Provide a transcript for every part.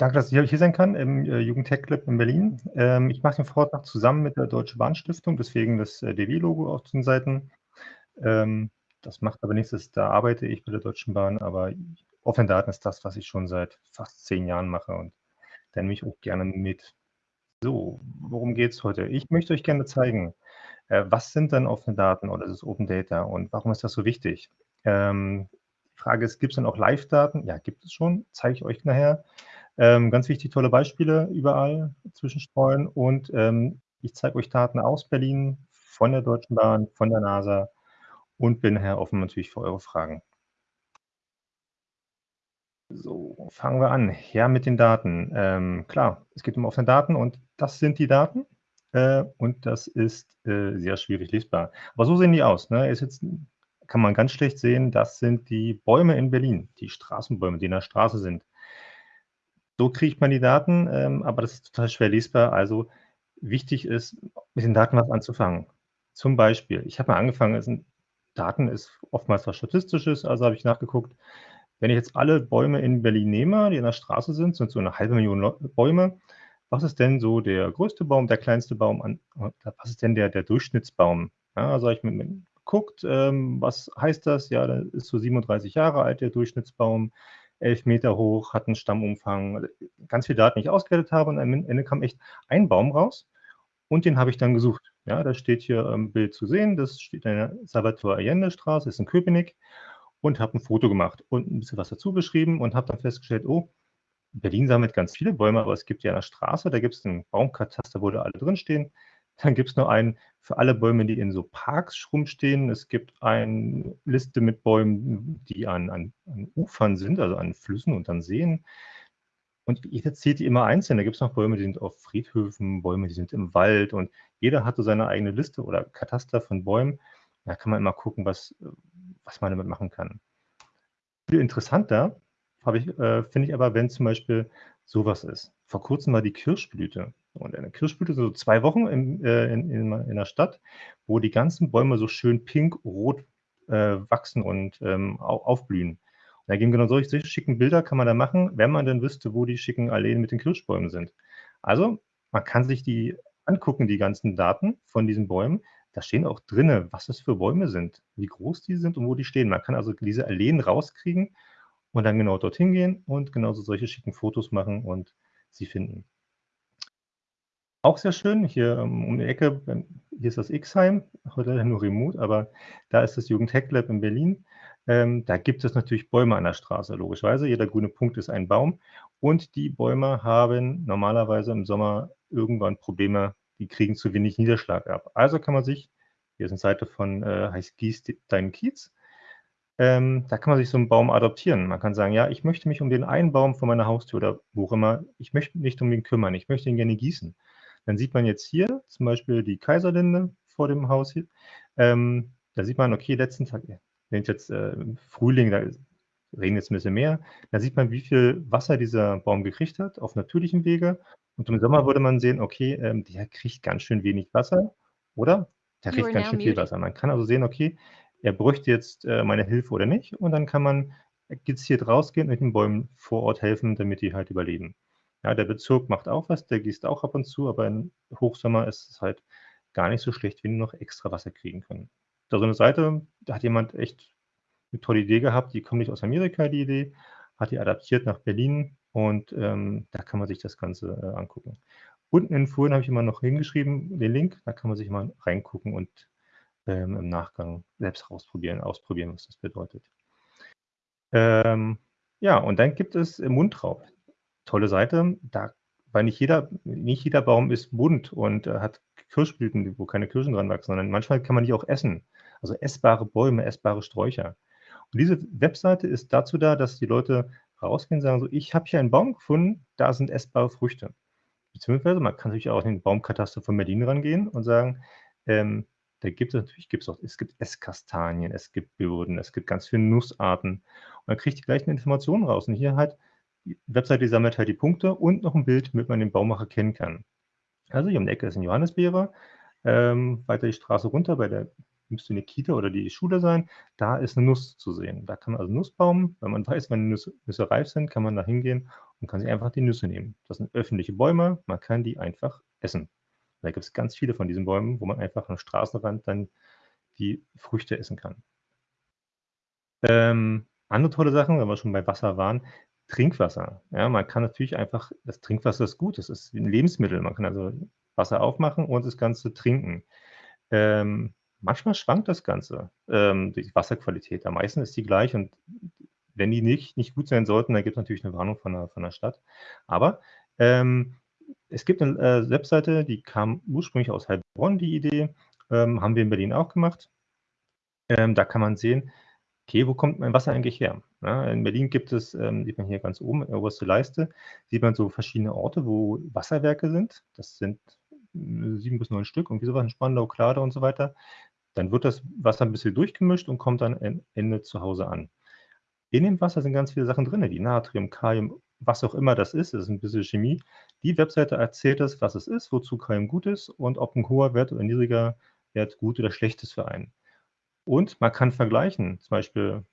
Danke, dass ich hier sein kann im äh, Jugend-Tech Club in Berlin. Ähm, ich mache den Vortrag zusammen mit der Deutsche Bahn-Stiftung, deswegen das äh, DW-Logo auf den Seiten. Ähm, das macht aber nichts, da arbeite ich bei der Deutschen Bahn, aber offene Daten ist das, was ich schon seit fast zehn Jahren mache und da nehme ich auch gerne mit. So, worum geht es heute? Ich möchte euch gerne zeigen, äh, was sind denn offene Daten oder das Open Data und warum ist das so wichtig? Ähm, Frage ist, gibt es dann auch Live-Daten? Ja, gibt es schon, zeige ich euch nachher. Ähm, ganz wichtig, tolle Beispiele überall zwischenstreuen und ähm, ich zeige euch Daten aus Berlin, von der Deutschen Bahn, von der NASA und bin nachher offen natürlich für eure Fragen. So, fangen wir an. Ja, mit den Daten. Ähm, klar, es geht um offene Daten und das sind die Daten äh, und das ist äh, sehr schwierig lesbar. Aber so sehen die aus. Ne? Ist jetzt, kann man ganz schlecht sehen, das sind die Bäume in Berlin, die Straßenbäume, die in der Straße sind. So kriegt man die Daten, ähm, aber das ist total schwer lesbar. Also wichtig ist, mit den Daten was anzufangen. Zum Beispiel, ich habe mal angefangen, sind, Daten ist oftmals was Statistisches, also habe ich nachgeguckt, wenn ich jetzt alle Bäume in Berlin nehme, die in der Straße sind, sind so eine halbe Million Bäume, was ist denn so der größte Baum, der kleinste Baum, an, was ist denn der, der Durchschnittsbaum? Ja, also ich mir geguckt, ähm, was heißt das? Ja, da ist so 37 Jahre alt der Durchschnittsbaum elf Meter hoch, hat einen Stammumfang, ganz viele Daten, die ich ausgewertet habe und am Ende kam echt ein Baum raus und den habe ich dann gesucht. Ja, da steht hier im Bild zu sehen, das steht in der Salvatore Allende Straße, ist in Köpenick und habe ein Foto gemacht und ein bisschen was dazu geschrieben und habe dann festgestellt, oh, Berlin sammelt ganz viele Bäume, aber es gibt ja eine Straße, da gibt es einen Baumkataster, wo da alle drinstehen. Dann gibt es noch einen für alle Bäume, die in so Parks rumstehen. Es gibt eine Liste mit Bäumen, die an, an, an Ufern sind, also an Flüssen und an Seen. Und jeder zählt die immer einzeln. Da gibt es noch Bäume, die sind auf Friedhöfen, Bäume, die sind im Wald. Und jeder hat so seine eigene Liste oder Kataster von Bäumen. Da kann man immer gucken, was, was man damit machen kann. Viel interessanter ich, äh, finde ich aber, wenn zum Beispiel sowas ist. Vor kurzem war die Kirschblüte. Und eine Kirschblüte so zwei Wochen in, äh, in, in, in, der Stadt, wo die ganzen Bäume so schön pink-rot äh, wachsen und ähm, aufblühen. Und da gehen genau solche, solche schicken Bilder kann man da machen, wenn man dann wüsste, wo die schicken Alleen mit den Kirschbäumen sind. Also man kann sich die angucken, die ganzen Daten von diesen Bäumen. Da stehen auch drinne, was das für Bäume sind, wie groß die sind und wo die stehen. Man kann also diese Alleen rauskriegen und dann genau dorthin gehen und genauso solche schicken Fotos machen und sie finden. Auch sehr schön, hier ähm, um die Ecke, hier ist das X-Heim, heute nur remote, aber da ist das Jugend Hack Lab in Berlin. Ähm, da gibt es natürlich Bäume an der Straße, logischerweise. Jeder grüne Punkt ist ein Baum. Und die Bäume haben normalerweise im Sommer irgendwann Probleme, die kriegen zu wenig Niederschlag ab. Also kann man sich, hier ist eine Seite von, äh, heißt Gieß deinen Kiez, ähm, da kann man sich so einen Baum adoptieren. Man kann sagen, ja, ich möchte mich um den einen Baum vor meiner Haustür oder wo auch immer, ich möchte mich nicht um ihn kümmern, ich möchte ihn gerne gießen. Dann sieht man jetzt hier zum Beispiel die Kaiserlinde vor dem Haus. Hier. Ähm, da sieht man, okay, letzten Tag, wenn jetzt äh, Frühling, da regnet es ein bisschen mehr, da sieht man, wie viel Wasser dieser Baum gekriegt hat auf natürlichem Wege. Und im Sommer würde man sehen, okay, ähm, der kriegt ganz schön wenig Wasser, oder? Der kriegt ganz schön viel Wasser. Man kann also sehen, okay, er bräuchte jetzt äh, meine Hilfe oder nicht. Und dann kann man gezielt rausgehen und den Bäumen vor Ort helfen, damit die halt überleben. Ja, der Bezirk macht auch was, der gießt auch ab und zu, aber im Hochsommer ist es halt gar nicht so schlecht, wenn die noch extra Wasser kriegen können. Da so eine Seite, da hat jemand echt eine tolle Idee gehabt, die kommt nicht aus Amerika, die Idee, hat die adaptiert nach Berlin und ähm, da kann man sich das Ganze äh, angucken. Unten in Folien habe ich immer noch hingeschrieben, den Link, da kann man sich mal reingucken und ähm, im Nachgang selbst ausprobieren, ausprobieren, was das bedeutet. Ähm, ja, und dann gibt es Mundraub. Tolle Seite, da, weil nicht jeder, nicht jeder Baum ist bunt und äh, hat Kirschblüten, wo keine Kirschen dran wachsen, sondern manchmal kann man die auch essen. Also essbare Bäume, essbare Sträucher. Und diese Webseite ist dazu da, dass die Leute rausgehen und sagen so, ich habe hier einen Baum gefunden, da sind essbare Früchte. Beziehungsweise man kann natürlich auch in den Baumkataster von Berlin rangehen und sagen, ähm, da gibt es natürlich gibt's auch, es gibt Esskastanien, es gibt Birnen, es gibt ganz viele Nussarten. Und dann kriegt die gleichen Informationen raus. Und hier halt, die Webseite sammelt halt die Punkte und noch ein Bild, damit man den Baumacher kennen kann. Also hier um die Ecke ist ein Johannisbeere. Ähm, weiter die Straße runter, bei der müsste eine Kita oder die Schule sein, da ist eine Nuss zu sehen. Da kann man also Nussbaum, wenn man weiß, wann die Nüsse, Nüsse reif sind, kann man da hingehen und kann sich einfach die Nüsse nehmen. Das sind öffentliche Bäume, man kann die einfach essen. Da gibt es ganz viele von diesen Bäumen, wo man einfach am Straßenrand dann die Früchte essen kann. Ähm, andere tolle Sachen, wenn wir schon bei Wasser waren, Trinkwasser. Ja, man kann natürlich einfach das Trinkwasser ist gut, das ist wie 'n Lebensmittel. Man kann also Wasser aufmachen und das Ganze trinken. Ähm, manchmal schwankt das Ganze, ähm, die Wasserqualität. Am meisten ist die gleich und wenn die nicht nicht gut sein sollten, dann gibt's natürlich 'ne Warnung von der von der Stadt. Aber, ähm, es gibt 'ne, äh, Webseite, die kam ursprünglich aus Heilbronn, die Idee, ähm, haben wir in Berlin auch gemacht. Ähm, da kann man sehen, okay, wo kommt mein Wasser eigentlich her? Ja, in Berlin gibt es, ähm, sieht man hier ganz oben, oberste Leiste, sieht man so verschiedene Orte, wo Wasserwerke sind. Das sind 7 bis 9 Stück, irgendwie so was in Spandau, Kladau und so weiter. Dann wird das Wasser 'n bisschen durchgemischt und kommt dann am Ende zu Hause an. In dem Wasser sind ganz viele Sachen drinne, wie Natrium, Kalium, was auch immer das ist. Das ist 'n bisschen Chemie. Die Webseite erzählt das, was es ist, wozu Kalium gut ist und ob 'n hoher Wert oder 'n niedriger Wert gut oder schlecht ist für einen. Und man kann vergleichen, zum Beispiel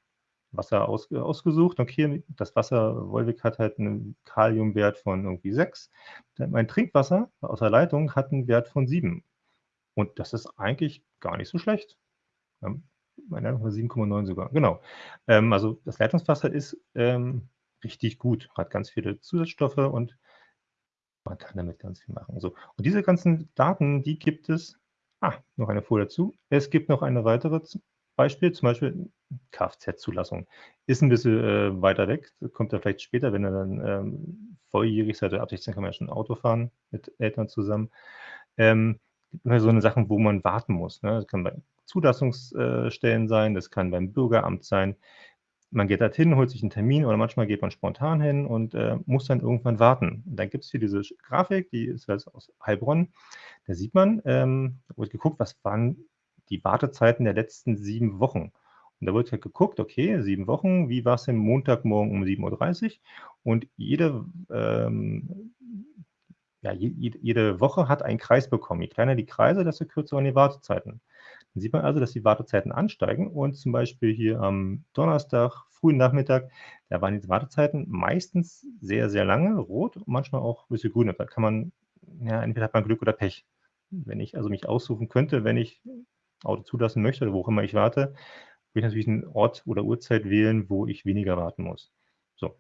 Wasser aus ausgesucht. Okay, das Wasser Wolwig hat halt 'nen Kaliumwert von irgendwie 6. Dann mein Trinkwasser aus der Leitung hat 'n Wert von 7. Und das ist eigentlich gar nicht so schlecht. Ähm, meine Leitung war 7,9 sogar, genau. Ähm, also das Leitungswasser ist, ähm, richtig gut, hat ganz viele Zusatzstoffe und man kann damit ganz viel machen. So, und diese ganzen Daten, die gibt es ah, noch eine Folie dazu. Es gibt noch eine weitere Beispiel, zum Beispiel Kfz-Zulassung. Ist 'n bisschen, äh, weiter weg, kommt ja vielleicht später, wenn ihr dann, ähm, volljährig seid. Ab 16 kann man ja schon Auto fahren mit Eltern zusammen. Ähm, immer so 'ne Sachen, wo man warten muss, ne? Das kann bei Zulassungs äh, Stellen sein, das kann beim Bürgeramt sein. Man geht dorthin, holt sich 'n Termin oder manchmal geht man spontan hin und, äh, muss dann irgendwann warten. Und dann gibt's hier diese Grafik, die ist jetzt aus Heilbronn. Da sieht man, ähm da wurde geguckt, was waren die Wartezeiten der letzten 7 Wochen. Und da wurde halt geguckt, okay, 7 Wochen, wie war's denn Montagmorgen um 7:30 Uhr? Und jede, ähm ja, je jede jede Woche hat einen Kreis bekommen. Je kleiner die Kreise, desto kürzer waren die Wartezeiten. Dann sieht man also, dass die Wartezeiten ansteigen und zum Beispiel hier am Donnerstag, frühen Nachmittag, da waren die Wartezeiten meistens sehr, sehr lange, rot und manchmal auch 'n bisschen grün. Da kann man ja, entweder hat man Glück oder Pech. Wenn ich also mich aussuchen könnte, wenn ich Auto zulassen möchte oder wo auch immer ich warte, würde ich natürlich 'n Ort oder Uhrzeit wählen, wo ich weniger warten muss. So,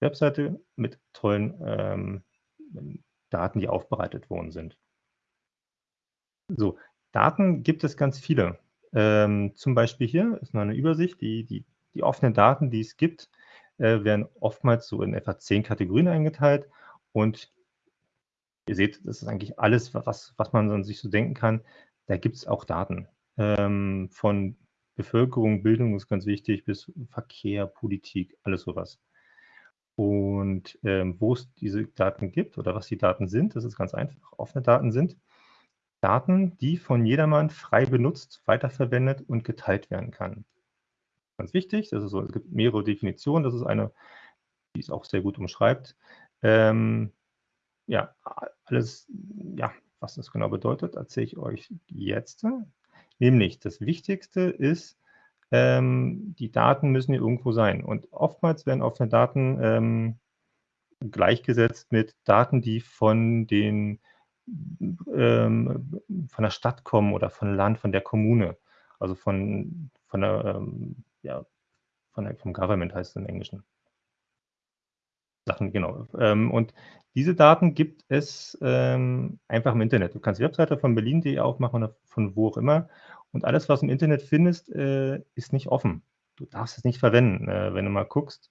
Webseite mit tollen, ähm, Daten, die aufbereitet worden sind. So, Daten gibt es ganz viele. Ähm, zum Beispiel hier ist mal 'ne Übersicht. Die die die offenen Daten, die es gibt, äh, werden oftmals so in etwa 10 Kategorien eingeteilt und ihr seht, das ist eigentlich alles, wa was was man sich so denken kann. Da gibt's auch Daten, ähm, von Bevölkerung, Bildung ist ganz wichtig, bis Verkehr, Politik, alles so was. Und, ähm, wo es diese Daten gibt oder was die Daten sind, das ist ganz einfach. Offene Daten sind Daten, die von jedermann frei benutzt, weiterverwendet und geteilt werden kann. Ganz wichtig, das ist so es gibt mehrere Definitionen. Das ist eine, die es auch sehr gut umschreibt. Ähm, ja, alles ja, was das genau bedeutet, erzähle ich euch jetzt. Nämlich das Wichtigste ist, ähm, die Daten müssen ja irgendwo sein. Und oftmals werden offene Daten, ähm, gleichgesetzt mit Daten, die von den ähm, von der Stadt kommen oder von Land, von der Kommune. Also von von der, ähm ja, von der vom Government heißt es im Englischen. Sachen, genau. Ähm, und diese Daten gibt es, ähm, einfach im Internet. Du kannst die Webseite von berlin.de aufmachen oder von wo auch immer. Und alles, was du im Internet findest, äh, ist nicht offen. Du darfst es nicht verwenden. Äh, wenn du mal guckst,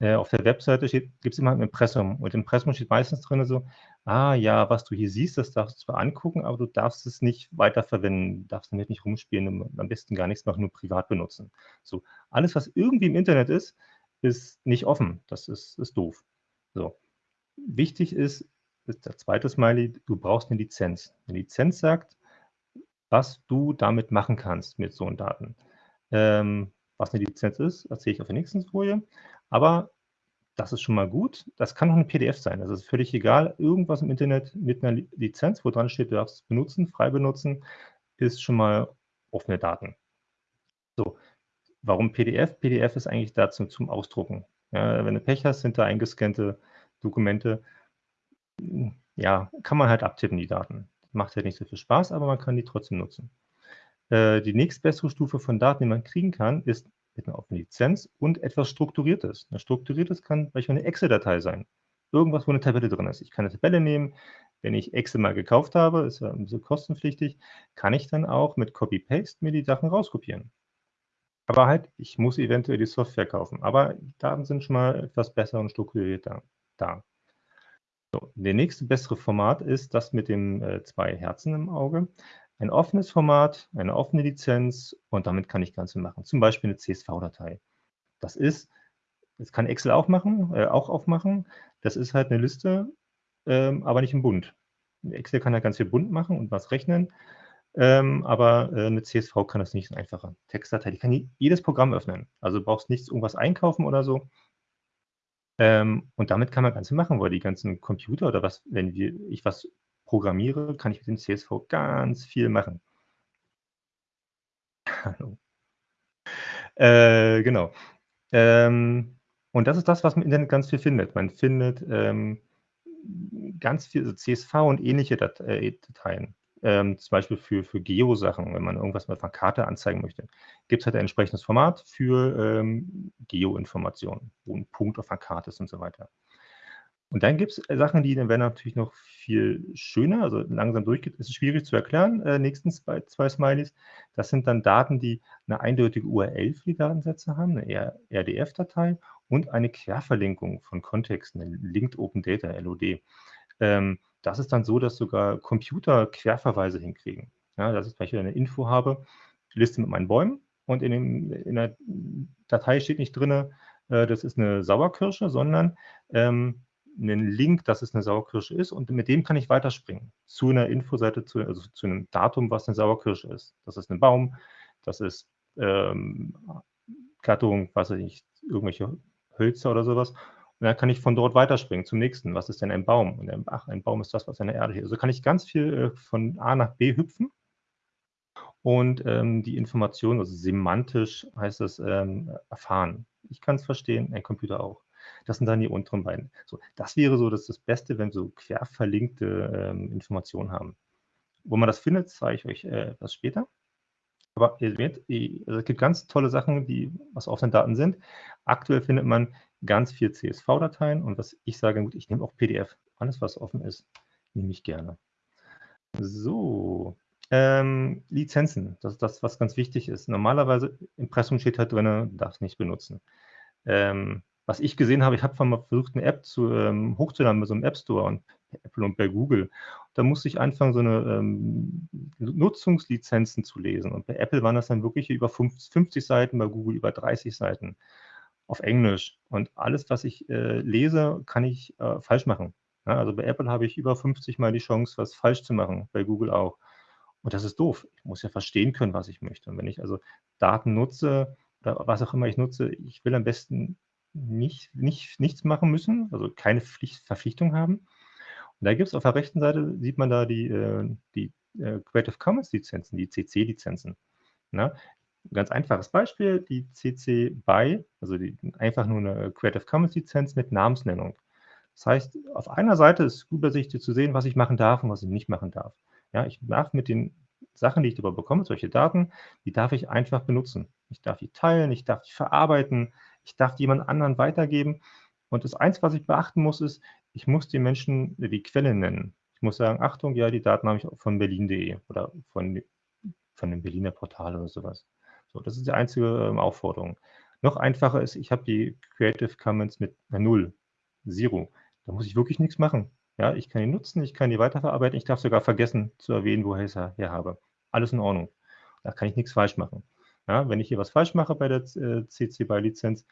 äh, auf der Webseite steht gibt's immer 'n Impressum und im Impressum steht meistens drinne so: „Ah ja, was du hier siehst, das darfst du zwar angucken, aber du darfst es nicht weiterverwenden, darfst damit nicht rumspielen am besten gar nichts machen, nur privat benutzen.“ So, alles, was irgendwie im Internet ist, ist nicht offen. Das ist ist doof. So. Wichtig ist ist der 2. Smiley, du brauchst 'ne Lizenz. 'Ne Lizenz sagt, was du damit machen kannst mit so Daten. Ähm, was 'ne Lizenz ist, erzähle ich auf der nächsten Folie. Aber das ist schon mal gut. Das kann auch 'ne PDF sein. Das ist völlig egal. Irgendwas im Internet mit 'ner Li Lizenz, wo dran steht, du darfst es benutzen, frei benutzen, ist schon mal offene Daten. So, warum PDF? PDF ist eigentlich dazu zum Ausdrucken. Ja, wenn du Pech hast, sind da eingescannte Dokumente. Ja, kann man halt abtippen, die Daten. Macht halt nicht so viel Spaß, aber man kann die trotzdem nutzen. Äh, die nächstbessere Stufe von Daten, die man kriegen kann, ist mit einer offenen Lizenz und etwas Strukturiertes. Ein strukturiertes kann beispielsweise eine Excel-Datei sein. Irgendwas, wo eine Tabelle drin ist. Ich kann eine Tabelle nehmen, wenn ich Excel mal gekauft habe, ist ja ein kostenpflichtig, kann ich dann auch mit Copy-Paste mir die Sachen rauskopieren. Aber halt, ich muss eventuell die Software kaufen. Aber die Daten sind schon mal etwas besser und strukturierter da. So, der nächste bessere Format ist das mit den äh, zwei Herzen im Auge. Ein offenes Format, eine offene Lizenz und damit kann ich Ganze machen. Zum Beispiel eine CSV-Datei. Das ist, das kann Excel auch machen, äh, auch aufmachen. Das ist halt eine Liste, ähm, aber nicht im Bund. Excel kann ja ganz viel bunt machen und was rechnen, ähm, aber äh, eine CSV kann das nicht so einfacher. Textdatei, die kann jedes Programm öffnen. Also du brauchst nichts irgendwas einkaufen oder so. Ähm, und damit kann man Ganze machen, weil die ganzen Computer oder was, wenn wir, ich was programmiere, kann ich mit dem CSV ganz viel machen. Hallo. Äh, genau. Ähm, und das ist das, was man im Internet ganz viel findet. Man findet ähm, ganz viel also CSV und ähnliche Dat äh, Dateien. Ähm, zum Beispiel für, für Geo-Sachen, wenn man irgendwas mit einer Karte anzeigen möchte, gibt es halt ein entsprechendes Format für ähm, Geo-Informationen, wo ein Punkt auf einer Karte ist und so weiter. Und dann gibt es äh, Sachen, die dann werden natürlich noch viel schöner, also langsam durchgeht, ist schwierig zu erklären. Äh, nächstens bei zwei Smileys. Das sind dann Daten, die eine eindeutige URL für die Datensätze haben, eine RDF-Datei und eine Querverlinkung von Kontexten, Linked Open Data, LOD. Ähm, das ist dann so, dass sogar Computer Querverweise hinkriegen. Ja, dass ich zum eine Info habe, Liste mit meinen Bäumen und in, dem, in der Datei steht nicht drin, äh, das ist eine Sauerkirsche, sondern ähm, einen Link, dass es eine Sauerkirsche ist und mit dem kann ich weiterspringen zu einer Infoseite, zu, also zu einem Datum, was eine Sauerkirsche ist. Das ist ein Baum, das ist ähm, Gattung, was weiß ich, irgendwelche Hölzer oder sowas. Und dann kann ich von dort weiterspringen zum nächsten. Was ist denn ein Baum? Und dann, ach, ein Baum ist das, was in der Erde ist. Also kann ich ganz viel äh, von A nach B hüpfen und ähm, die Information, also semantisch heißt es, ähm, erfahren. Ich kann es verstehen, ein Computer auch. Das sind dann die unteren beiden. So, das wäre so das, das Beste, wenn wir so quer verlinkte ähm, Informationen haben. Wo man das findet, zeige ich euch äh, etwas später. Aber ihr seht, also es gibt ganz tolle Sachen, die was offene Daten sind. Aktuell findet man ganz viel CSV-Dateien und was ich sage, gut, ich nehme auch PDF. Alles, was offen ist, nehme ich gerne. So, ähm, Lizenzen, das ist das, was ganz wichtig ist. Normalerweise, Impressum steht halt drin, darf nicht benutzen. Ähm, was ich gesehen habe, ich habe mal versucht, eine App zu, ähm, hochzuladen bei so einem App Store und Apple und bei Google. Da musste ich anfangen, so eine ähm, Nutzungslizenzen zu lesen. Und bei Apple waren das dann wirklich über 50 Seiten, bei Google über 30 Seiten auf Englisch. Und alles, was ich äh, lese, kann ich äh, falsch machen. Ja, also bei Apple habe ich über 50 Mal die Chance, was falsch zu machen, bei Google auch. Und das ist doof. Ich muss ja verstehen können, was ich möchte. Und wenn ich also Daten nutze oder was auch immer ich nutze, ich will am besten nicht, nicht, nichts machen müssen, also keine Pflicht, Verpflichtung haben. Und da gibt es auf der rechten Seite, sieht man da die, äh, die äh, Creative Commons Lizenzen, die CC-Lizenzen. Ganz einfaches Beispiel, die CC BY, also die, einfach nur eine Creative Commons Lizenz mit Namensnennung. Das heißt, auf einer Seite ist übersichtlich zu sehen, was ich machen darf und was ich nicht machen darf. Ja, ich darf mit den Sachen, die ich darüber bekomme, solche Daten, die darf ich einfach benutzen. Ich darf die teilen, ich darf die verarbeiten, ich darf die jemand anderen weitergeben. Und das Einzige, was ich beachten muss, ist, ich muss den Menschen die Quelle nennen. Ich muss sagen, Achtung, ja, die Daten habe ich von berlin.de oder von, von dem Berliner Portal oder sowas. So, das ist die einzige ähm, Aufforderung. Noch einfacher ist, ich habe die Creative Commons mit einer Null, Zero. Da muss ich wirklich nichts machen. Ja, ich kann die nutzen, ich kann die weiterverarbeiten, ich darf sogar vergessen zu erwähnen, woher ich es her habe. Alles in Ordnung. Da kann ich nichts falsch machen. Ja, wenn ich hier was falsch mache bei der äh, CC BY Lizenz,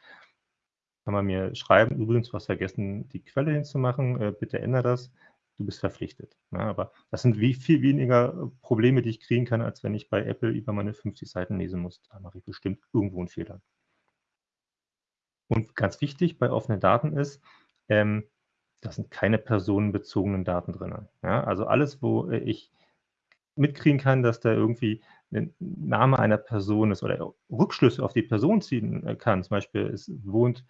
kann man mir schreiben, übrigens, hast vergessen, die Quelle hinzumachen, äh, bitte ändere das, du bist verpflichtet. Ja, aber das sind wie viel weniger äh, Probleme, die ich kriegen kann, als wenn ich bei Apple über meine 50 Seiten lesen muss. Da mache ich bestimmt irgendwo einen Fehler. Und ganz wichtig bei offenen Daten ist, ähm, da sind keine personenbezogenen Daten drin. Ja, also alles, wo ich mitkriegen kann, dass da irgendwie ein Name einer Person ist oder Rückschlüsse auf die Person ziehen äh, kann. Zum Beispiel, es wohnt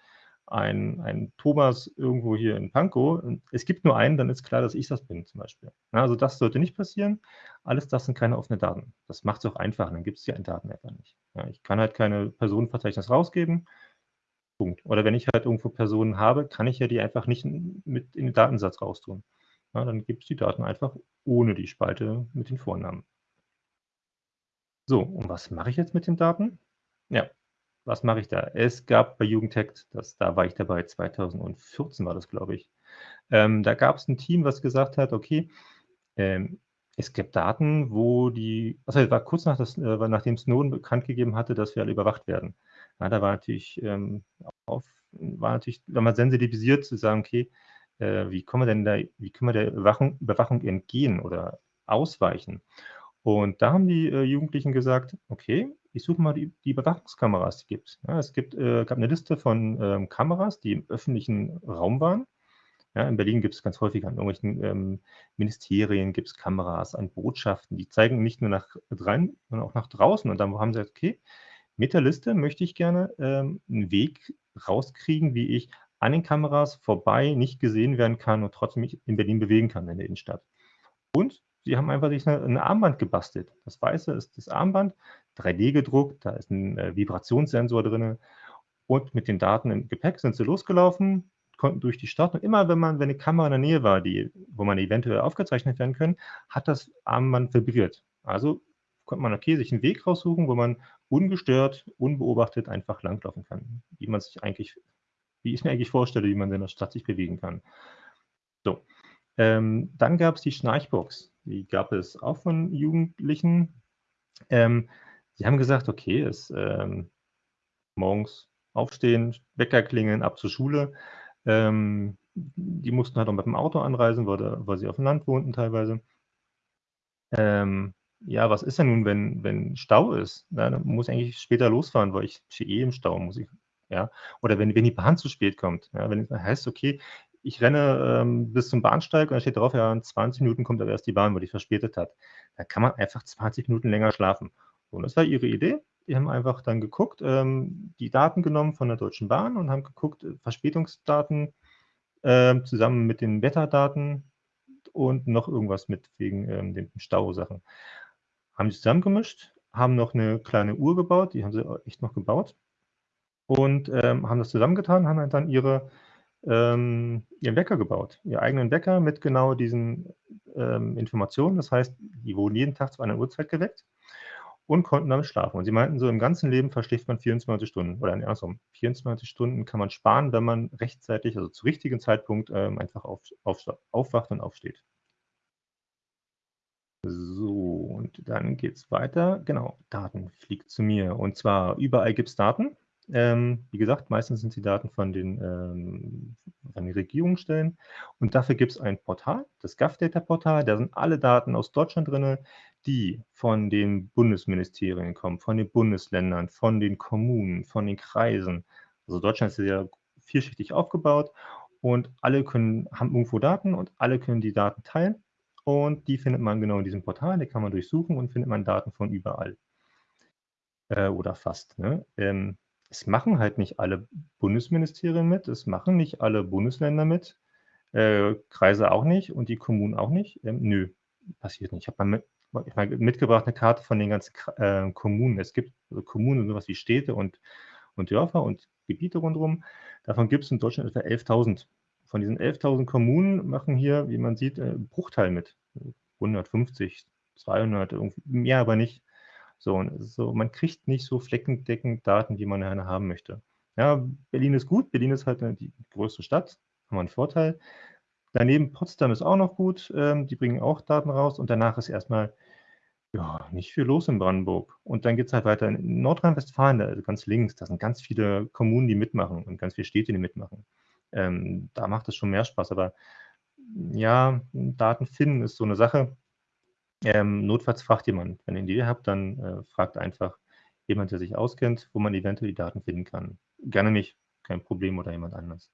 ein ein Thomas irgendwo hier in Pankow und es gibt nur einen, dann ist klar, dass ich das bin zum Beispiel. Ja, also das sollte nicht passieren. Alles das sind keine offenen Daten. Das macht's auch einfach, dann gibt's die Daten einfach nicht. Ja, ich kann halt keine Personenverzeichnis rausgeben, Punkt. Oder wenn ich halt irgendwo Personen habe, kann ich ja die einfach nicht mit in den Datensatz raustun. Ja, dann gibt's die Daten einfach ohne die Spalte mit den Vornamen. So, und was mache ich jetzt mit den Daten? Ja, was mache ich da? Es gab bei Jugendhackt, das da war ich dabei, 2014 war das, glaube ich. Ähm, da gab's 'n Team, was gesagt hat: „Okay, ähm, es gibt Daten, wo die“ also, das war kurz nach das äh, nachdem Snowden bekannt gegeben hatte, dass wir alle überwacht werden. Ja, da war natürlich, ähm, auf war natürlich war man sensibilisiert zu sagen: „Okay, äh, wie kommen wir denn da wie können wir der Überwachung Überwachung entgehen oder ausweichen?“ Und da haben die, äh, Jugendlichen gesagt: „Okay, ich suche mal die die Überwachungskameras, die gibt's.“ Ja, es gibt äh, gab 'ne Liste von, ähm, Kameras, die im öffentlichen Raum waren. Ja, in Berlin gibt's ganz häufig an irgendwelchen, ähm, Ministerien gibt's Kameras, an Botschaften, die zeigen nicht nur nach rein, sondern auch nach draußen. Und dann haben sie gesagt: „Okay, mit der Liste möchte ich gerne, ähm, 'n Weg rauskriegen, wie ich an den Kameras vorbei nicht gesehen werden kann und trotzdem mich in Berlin bewegen kann in der Innenstadt.“ Und sie haben einfach sich 'ne 'n Armband gebastelt. Das Weiße ist das Armband, 3D gedruckt, da ist 'n, äh, Vibrationssensor drinne und mit den Daten im Gepäck sind sie losgelaufen, konnten durch die Stadt und immer wenn man wenn 'ne Kamera in der Nähe war, die wo man eventuell aufgezeichnet werden können, hat das Armband vibriert. Also konnte man, okay, sich 'n Weg raussuchen, wo man ungestört, unbeobachtet einfach langlaufen kann, wie man sich eigentlich wie ich mir eigentlich vorstelle, wie man in der Stadt sich bewegen kann. So, ähm, dann gab's die Schnarchbox. Die gab es auch von Jugendlichen. Ähm, die haben gesagt: „Okay, es, ähm morgens aufstehen, Wecker klingeln, ab zur Schule.“ Ähm, die mussten halt auch mit dem Auto anreisen, weil weil sie aufm Land wohnten teilweise. Ähm, ja, was ist denn nun, wenn wenn Stau ist? Na, dann muss ich eigentlich später losfahren, weil ich stehe eh im Stau, muss ich ja? Oder wenn wenn die Bahn zu spät kommt, ja, wenn es heißt: „Okay, ich renne, ähm, bis zum Bahnsteig“ und da steht drauf: „Ja, in 20 Minuten kommt aber erst die Bahn, weil die verspätet hat.“ Da kann man einfach 20 Minuten länger schlafen. Und das war ihre Idee. Die haben einfach dann geguckt, ähm, die Daten genommen von der Deutschen Bahn und haben geguckt, äh, Verspätungsdaten, ähm, zusammen mit den Wetterdaten und noch irgendwas mit wegen, ähm, den Stausachen. Haben die zusammengemischt, haben noch 'ne kleine Uhr gebaut, die haben sie auch echt noch gebaut und, ähm, haben das zusammengetan, haben dann ihre ähm, ihren Wecker gebaut, ihren eigenen Wecker mit genau diesen, ähm, Informationen. Das heißt, die wurden jeden Tag zu einer Uhrzeit geweckt und konnten damit schlafen. Und sie meinten so: „Im ganzen Leben verschläft man 24 Stunden“ oder andersrum, 24 Stunden kann man sparen, wenn man rechtzeitig, also zu richtigen Zeitpunkt, ähm, einfach auf aufsta aufwacht und aufsteht. So, und dann geht's weiter. Genau, Daten fliegt zu mir. Und zwar überall gibt's Daten. Ähm, wie gesagt, meistens sind die Daten von den, ähm von den Regierungsstellen. Und dafür gibt's ein Portal, das Gov-Data-Portal. Da sind alle Daten aus Deutschland drinne, die von den Bundesministerien kommen, von den Bundesländern, von den Kommunen, von den Kreisen. Also, Deutschland ist ja vielschichtig aufgebaut und alle können haben irgendwo Daten und alle können die Daten teilen. Und die findet man genau in diesem Portal, die kann man durchsuchen und findet man Daten von überall. Äh, oder fast, ne? Ähm, es machen halt nicht alle Bundesministerien mit, es machen nicht alle Bundesländer mit, äh, Kreise auch nicht und die Kommunen auch nicht. Ähm, nö, passiert nicht. Ich habe mal mit mal mitgebracht 'ne Karte von den ganzen äh, Kommunen. Es gibt Kommunen, so was wie Städte und und Dörfer und Gebiete rundrum. Davon gibt's in Deutschland etwa 11.000. Von diesen 11.000 Kommunen machen hier, wie man sieht, äh, 'n Bruchteil mit. 150, 200, irgendwie mehr aber nicht. So, und es so, man kriegt nicht so flächendeckend Daten, wie man gerne haben möchte. Ja, Berlin ist gut. Berlin ist halt, ne, die größte Stadt, haben wir 'n Vorteil. Daneben Potsdam ist auch noch gut, ähm, die bringen auch Daten raus und danach ist erst mal, ja, nicht viel los in Brandenburg. Und dann geht's halt weiter in Nordrhein-Westfalen, also ganz links, da sind ganz viele Kommunen, die mitmachen und ganz viele Städte, die mitmachen. Ähm, da macht es schon mehr Spaß, aber ja, Daten finden ist so 'ne Sache. Ähm, notfalls fragt jemand. Wenn ihr 'ne Idee habt, dann, äh, fragt einfach jemand, der sich auskennt, wo man eventuell die Daten finden kann. Gerne mich, kein Problem oder jemand anders.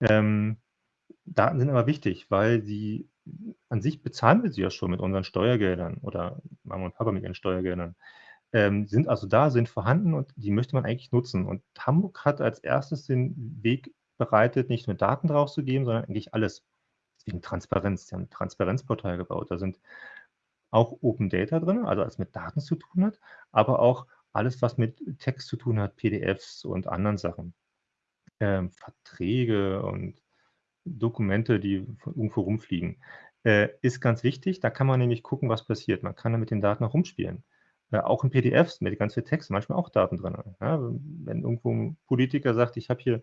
Ähm, Daten sind aber wichtig, weil sie an sich bezahlen wir sie ja schon mit unseren Steuergeldern oder Mama und Papa mit ihren Steuergeldern. ähm, sind also da, sind vorhanden und die möchte man eigentlich nutzen. Und Hamburg hat als erstes den Weg bereitet, nicht nur Daten drauf zu geben, sondern eigentlich alles. Deswegen Transparenz. Sie haben 'n Transparenzportal gebaut. Da sind auch Open Data drin, also alles mit Daten zu tun hat, aber auch alles, was mit Text zu tun hat, PDFs und anderen Sachen. Ähm, Verträge und Dokumente, die irgendwo rumfliegen. Äh, ist ganz wichtig, da kann man nämlich gucken, was passiert. Man kann da mit den Daten auch rumspielen. Äh, auch in PDFs mit ganz viel Text, manchmal auch Daten drin. Ja, wenn irgendwo 'n Politiker sagt: „Ich habe hier,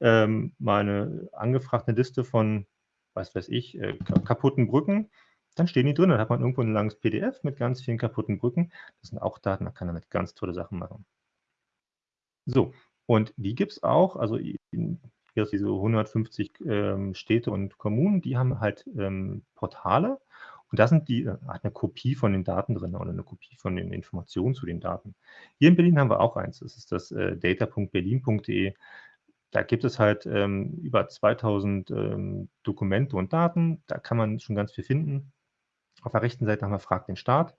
ähm, mal 'ne angefragt 'ne Liste von, was weiß ich, äh, ka kaputten Brücken“, dann stehen die drin. Dann hat man irgendwo 'n langes PDF mit ganz vielen kaputten Brücken. Das sind auch Daten, da kann man damit ganz tolle Sachen machen. So, und die gibt's auch, also in jetzt diese 150, ähm, Städte und Kommunen, die haben halt, ähm, Portale und da sind die äh, hat 'ne Kopie von den Daten drin oder 'ne Kopie von den Informationen zu den Daten. Hier in Berlin haben wir auch eins. Das ist das, äh, data.berlin.de. Da gibt es halt, ähm, über 2000, ähm, Dokumente und Daten. Da kann man schon ganz viel finden. Auf der rechten Seite haben wir „Frag den Staat“.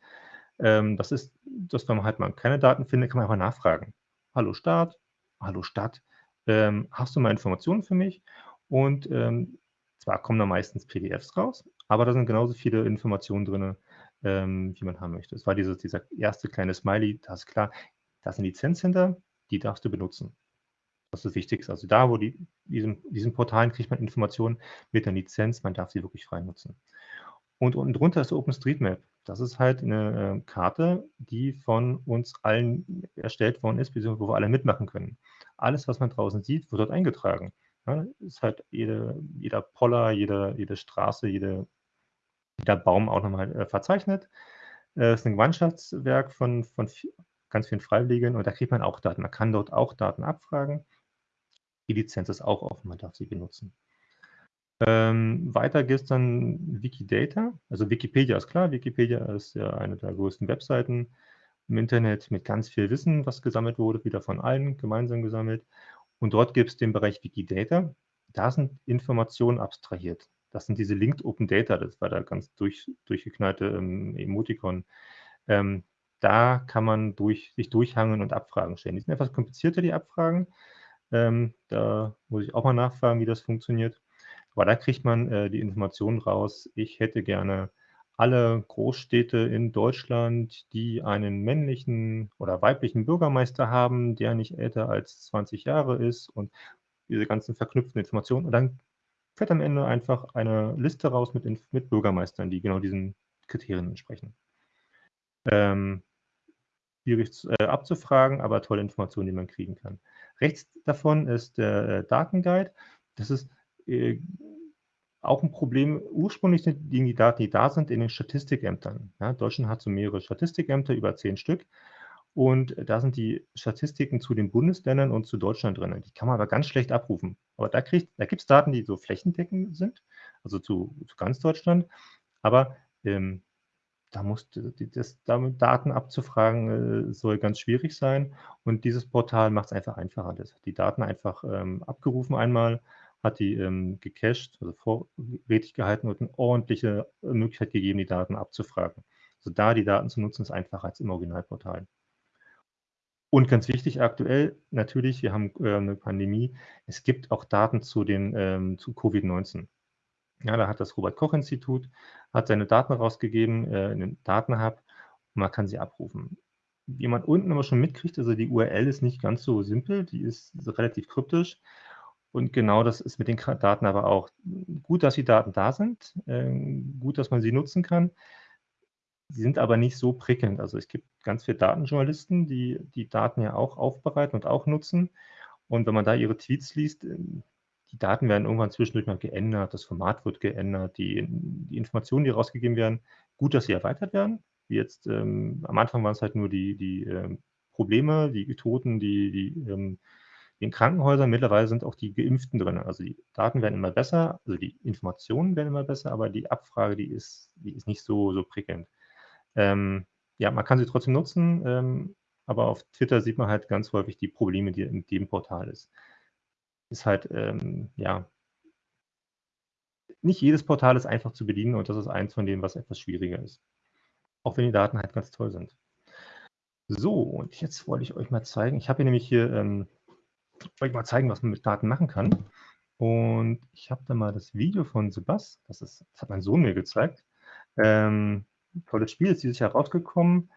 Ähm, das ist dass wenn man halt mal keine Daten findet, kann man einfach nachfragen. „Hallo Staat, hallo Stadt, ähm, hast du mal Informationen für mich?“ Und, ähm, zwar kommen da meistens PDFs raus, aber da sind genauso viele Informationen drinne, ähm, wie man haben möchte. Es war dieses dieser erste kleine Smiley, da ist klar, da ist 'ne Lizenz hinter, die darfst du benutzen. Das ist das Wichtigste. Also, da, wo die diesen diesen Portalen kriegt man Informationen mit 'ner Lizenz, man darf sie wirklich frei nutzen. Und unten drunter ist OpenStreetMap. Das ist halt 'ne, äh, Karte, die von uns allen erstellt worden ist, beziehungsweise wo wir alle mitmachen können. Alles, was man draußen sieht, wird dort eingetragen. Ja, ist halt jede jeder Poller, jede jede Straße, jede jeder Baum auch noch mal, äh, verzeichnet. Äh, ist 'n Gemeinschaftswerk von von ganz vielen Freiwilligen und da kriegt man auch Daten. Man kann dort auch Daten abfragen. Die Lizenz ist auch offen, man darf sie benutzen. Ähm, weiter geht's dann Wikidata. Also, Wikipedia ist klar. Wikipedia ist ja eine der größten Webseiten im Internet mit ganz viel Wissen, was gesammelt wurde, wieder von allen gemeinsam gesammelt. Und dort gibt's den Bereich Wikidata. Da sind Informationen abstrahiert. Das sind diese Linked Open Data, das war da ganz durch durchgeknallte, ähm, Emotikon. Ähm, da kann man durch sich durchhangeln und Abfragen stellen. Die sind etwas komplizierter, die Abfragen. Ähm, da muss ich auch mal nachfragen, wie das funktioniert. Aber da kriegt man, äh, die Informationen raus: „Ich hätte gerne alle Großstädte in Deutschland, die einen männlichen oder weiblichen Bürgermeister haben, der nicht älter als 20 Jahre ist“ und diese ganzen verknüpften Informationen. Und dann fällt am Ende einfach eine Liste raus mit mit Bürgermeistern, die genau diesen Kriterien entsprechen. Ähm, schwierig äh, abzufragen, aber tolle Informationen, die man kriegen kann. Rechts davon ist der, äh, Datenguide. Das ist, äh, auch 'n Problem. Ursprünglich sind die Daten, die da sind, in den Statistikämtern, ja? Deutschland hat so mehrere Statistikämter, über 10 Stück. Und da sind die Statistiken zu den Bundesländern und zu Deutschland drinne. Die kann man aber ganz schlecht abrufen. Aber da da gibt's Daten, die so flächendeckend sind, also zu zu ganz Deutschland. Aber, ähm, da d das damit Daten abzufragen, äh, soll ganz schwierig sein. Und dieses Portal macht's einfach einfacher. Das die Daten einfach, ähm, abgerufen einmal, hat die, ähm, gecached, also vorrätig gehalten und 'ne ordentliche, äh, Möglichkeit gegeben, die Daten abzufragen. Also, da die Daten zu nutzen, ist einfacher als im Originalportal. Und ganz wichtig aktuell, natürlich, wir haben, äh, 'ne Pandemie. Es gibt auch Daten zu den ähm, zu Covid-19. Ja, da hat das Robert-Koch-Institut hat seine Daten rausgegeben, äh, in 'nem Datenhub und man kann sie abrufen. Wie man unten aber schon mitkriegt, also, die URL ist nicht ganz so simpel, die ist relativ kryptisch. Und genau das ist mit den Daten aber auch. Gut, dass die Daten da sind, ähm, gut, dass man sie nutzen kann. Sie sind aber nicht so prickelnd. Also, es gibt ganz viele Datenjournalisten, die die Daten ja auch aufbereiten und auch nutzen. Und wenn man da ihre Tweets liest, ähm, die Daten werden irgendwann zwischendurch mal geändert, das Format wird geändert, die die Informationen, die rausgegeben werden gut, dass sie erweitert werden. Wie jetzt, ähm am Anfang waren's halt nur die die, ähm, Probleme, die Toten, die die, ähm in Krankenhäusern. Mittlerweile sind auch die Geimpften drinne. Also, die Daten werden immer besser, also, die Informationen werden immer besser, aber die Abfrage, die ist die ist nicht so so prickelnd. Ähm, ja, man kann sie trotzdem nutzen, ähm, aber auf Twitter sieht man halt ganz häufig die Probleme, die in dem Portal ist. Ist halt, ähm, ja nicht jedes Portal ist einfach zu bedienen und das ist eins von denen, was etwas schwieriger ist. Auch wenn die Daten halt ganz toll sind. So, und jetzt wollte ich euch mal zeigen ich habe hier nämlich hier, ähm euch mal zeigen, was man mit Daten machen kann. Und ich habe da mal das Video von Sebas, das ist das hat mein Sohn mir gezeigt. Ähm, tolles Spiel, ist dieses Jahr rausgekommen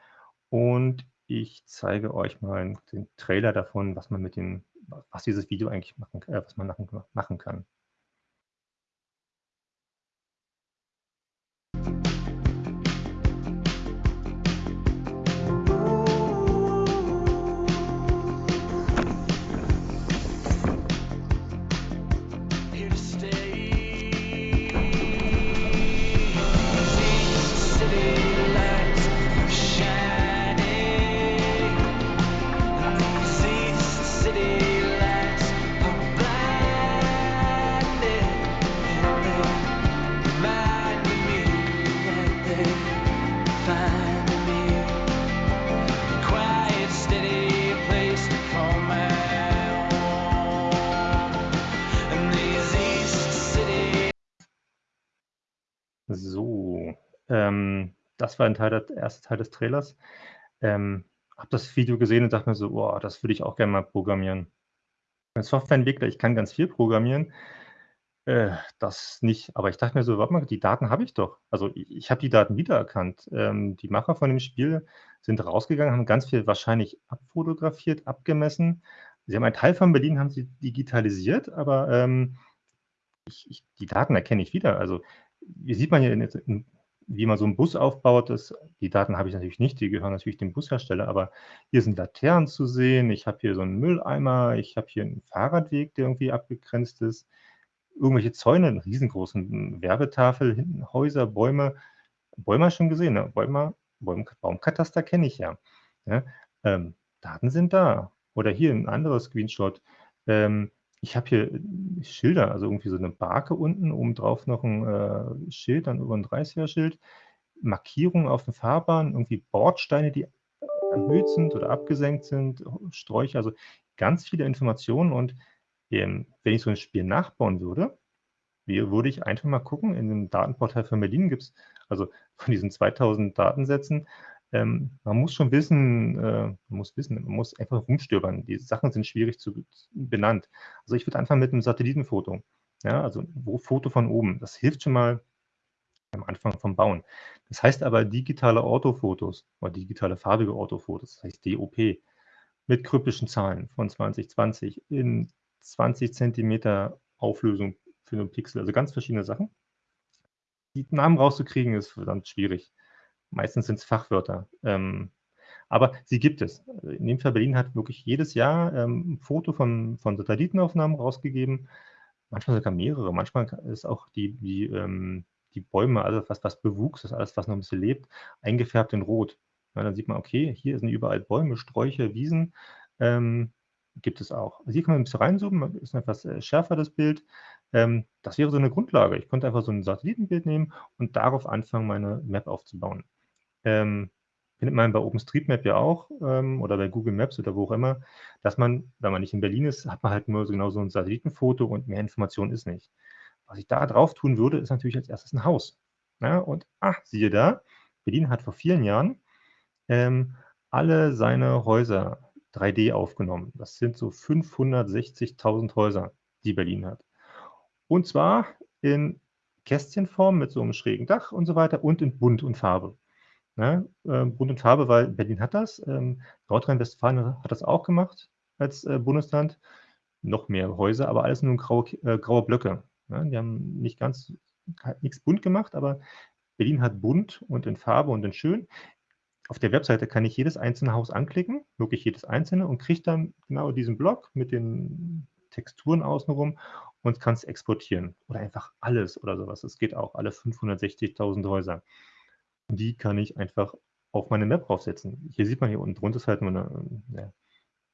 und ich zeige euch mal den Trailer davon, was man mit den was dieses Video eigentlich machen äh, was man machen kann. Ähm, das war ein Teil der erste Teil des Trailers. Ähm, habe das Video gesehen und dachte mir so: „Boah, das würde ich auch gerne mal programmieren.“ Als Softwareentwickler, ich kann ganz viel programmieren, äh, das nicht. Aber ich dachte mir so: „Warte mal, die Daten habe ich doch.“ Also, i ich habe die Daten wiedererkannt. Ähm, die Macher von dem Spiel sind rausgegangen, haben ganz viel wahrscheinlich abfotografiert, abgemessen. Sie haben einen Teil von Berlin haben sie digitalisiert, aber, ähm, ich ich die Daten erkenne ich wieder. Also, hier sieht man ja in in wie man so 'n Bus aufbaut, das die Daten habe ich natürlich nicht, die gehören natürlich dem Bushersteller, aber hier sind Laternen zu sehen, ich habe hier so 'n Mülleimer, ich habe hier 'n Fahrradweg, der irgendwie abgegrenzt ist, irgendwelche Zäune, 'n riesengroßen Werbetafel, hinten Häuser, Bäume. Bäume schon gesehen, ne? Bäume Baum Baumkataster kenne ich ja, ne? Ähm, Daten sind da. Oder hier 'n anderes Screenshot. Ähm, ich habe hier Schilder, also irgendwie so 'ne Barke unten, obendrauf noch 'n, äh, Schild, dann über 'n 30er Schild, Markierungen auf den Fahrbahnen, irgendwie Bordsteine, die erhöht sind oder abgesenkt sind, Sträucher, also ganz viele Informationen. Und, ähm, wenn ich so 'n Spiel nachbauen würde, wie würde ich einfach mal gucken, in dem Datenportal von Berlin gibt's also von diesen 2.000 Datensätzen, ähm, man muss schon wissen äh, man muss wissen, man muss einfach rumstöbern. Die Sachen sind schwierig zu benannt. Also, ich würde anfangen mit 'nem Satellitenfoto. Ja, also wo Foto von oben. Das hilft schon mal am Anfang vom Bauen. Das heißt aber digitale Orthofotos oder digitale farbige Orthofotos, das heißt DOP, mit kryptischen Zahlen von 2020 in 20 Zentimeter Auflösung für 'nen Pixel, also ganz verschiedene Sachen. Die Namen rauszukriegen, ist verdammt schwierig. Meistens sind's Fachwörter, ähm, aber sie gibt es. In dem Fall Berlin hat wirklich jedes Jahr, ähm, 'n Foto von von Satellitenaufnahmen rausgegeben, manchmal sogar mehrere. Manchmal ist auch die die, ähm die Bäume, alles was was Bewuchs ist, alles, was noch 'n bisschen lebt, eingefärbt in Rot. Ja, dann sieht man, okay, hier sind überall Bäume, Sträucher, Wiesen, ähm, gibt es auch. Also, hier kann man 'n bisschen reinzoomen, ist etwas, äh, schärfer das Bild. Ähm, das wäre so 'ne Grundlage. Ich könnte einfach so 'n Satellitenbild nehmen und darauf anfangen, meine Map aufzubauen. Ähm, findet man bei OpenStreetMap ja auch, ähm, oder bei Google Maps oder wo auch immer, dass man, wenn man nicht in Berlin ist, hat man halt nur so genau so 'n Satellitenfoto und mehr Information ist nicht. Was ich da drauf tun würde, ist natürlich als Erstes 'n Haus, ne? Und, ah, siehe da, Berlin hat vor vielen Jahren, ähm, alle seine Häuser 3D aufgenommen. Das sind so 560.000 Häuser, die Berlin hat. Und zwar in Kästchenform mit so 'nem schrägen Dach und so weiter und in bunt und Farbe, ne? Ähm, bunt und Farbe, weil Berlin hat das, ähm, Nordrhein-Westfalen hat das auch gemacht als, äh, Bundesland. Noch mehr Häuser, aber alles nur graue äh, graue Blöcke, ne? Die haben nicht ganz nix bunt gemacht, aber Berlin hat bunt und in Farbe und in schön. Auf der Webseite kann ich jedes einzelne Haus anklicken, wirklich jedes einzelne und kriege dann genau diesen Block mit den Texturen außen rum und kann's exportieren oder einfach alles oder so was. Das geht auch, alle 560.000 Häuser. Und die kann ich einfach auf meine Map raufsetzen. Hier sieht man hier unten drunter ist halt nur 'ne, ja,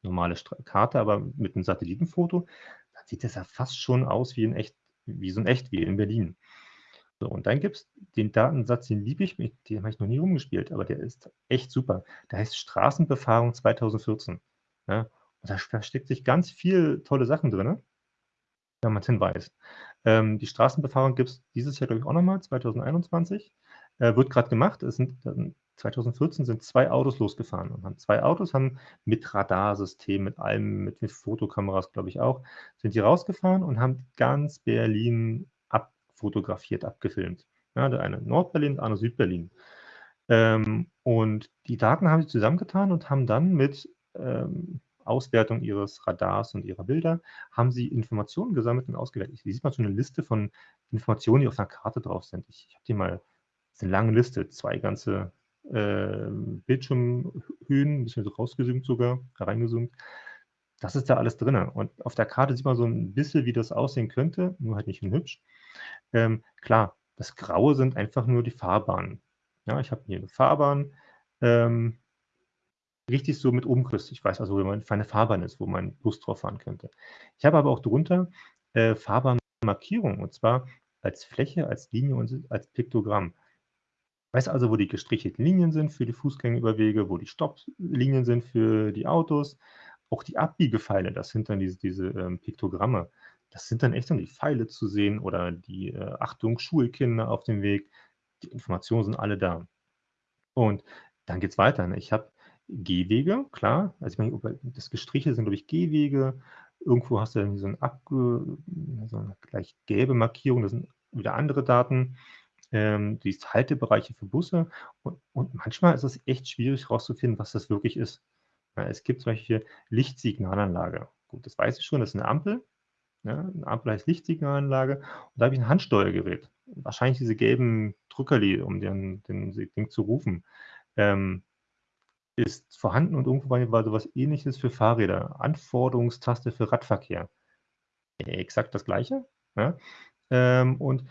normale Stra Karte, aber mit 'nem Satellitenfoto, dann sieht das ja fast schon aus wie in echt wie so in echt, wie in Berlin. So, und dann gibt's den Datensatz, den liebe ich, dem habe ich noch nie rumgespielt, aber der ist echt super. Der heißt Straßenbefahrung 2014, ne? Und da versteckt sich ganz viel tolle Sachen drinne, wenn man's denn weiß. Ähm, die Straßenbefahrung gibt's dieses Jahr, glaube ich, auch noch mal, 2021. Äh, wird grad gemacht. Es sind, ähm, 2014 sind 2 Autos losgefahren und haben 2 Autos haben mit Radarsystem, mit allem, mit mit Fotokameras, glaube ich auch, sind die rausgefahren und haben ganz Berlin abfotografiert, abgefilmt. Ja, der eine Nordberlin, der andere Südberlin. Ähm, und die Daten haben sie zusammengetan und haben dann mit, ähm, Auswertung ihres Radars und ihrer Bilder haben sie Informationen gesammelt und ausgewertet. Hier sieht man so eine Liste von Informationen, die auf einer Karte drauf sind. Ich ich habe die mal ist 'ne lange Liste, 2 ganze, ähm, Bildschirmhöhen, 'n bisschen so sogar, hereingezoomt. Das ist da alles drinne. Und auf der Karte sieht man so 'n bisschen, wie das aussehen könnte, nur halt nicht hübsch. Ähm, klar, das Graue sind einfach nur die Fahrbahnen. Ja, ich habe hier 'ne Fahrbahn, ähm richtig so mit Umriss. Ich weiß also, wo meine Fahrbahn ist, wo mein Bus drauf fahren könnte. Ich habe aber auch drunter, äh, Fahrbahnmarkierungen und zwar als Fläche, als Linie und als Piktogramm. Weiß also, wo die gestrichelten Linien sind für die Fußgängerüberwege, wo die Stopplinien sind für die Autos. Auch die Abbiegepfeile, das sind dann diese diese, ähm, Piktogramme. Das sind dann echt dann die Pfeile zu sehen oder die, äh, „Achtung, Schulkinder auf dem Weg.“ Die Informationen sind alle da. Und dann geht's weiter, ne? Ich habe Gehwege, klar. Also, ich meine, das Gestrichelte sind, glaube ich, Gehwege. Irgendwo hast du irgendwie so 'n abge so 'ne leicht gelbe Markierung, das sind wieder andere Daten. Ähm, die Haltebereiche für Busse und und manchmal ist es echt schwierig rauszufinden, was das wirklich ist. Ja, es gibt zum Beispiel Lichtsignalanlage. Gut, das weiß ich schon, das ist 'ne Ampel, ne? 'Ne Ampel heißt Lichtsignalanlage und da habe ich 'n Handsteuergerät. Wahrscheinlich diese gelben Drückerli, um den den Ding zu rufen. Ähm ist vorhanden und irgendwo war war so was Ähnliches für Fahrräder. Anforderungstaste für Radverkehr. Exakt das Gleiche, ja? Ähm, und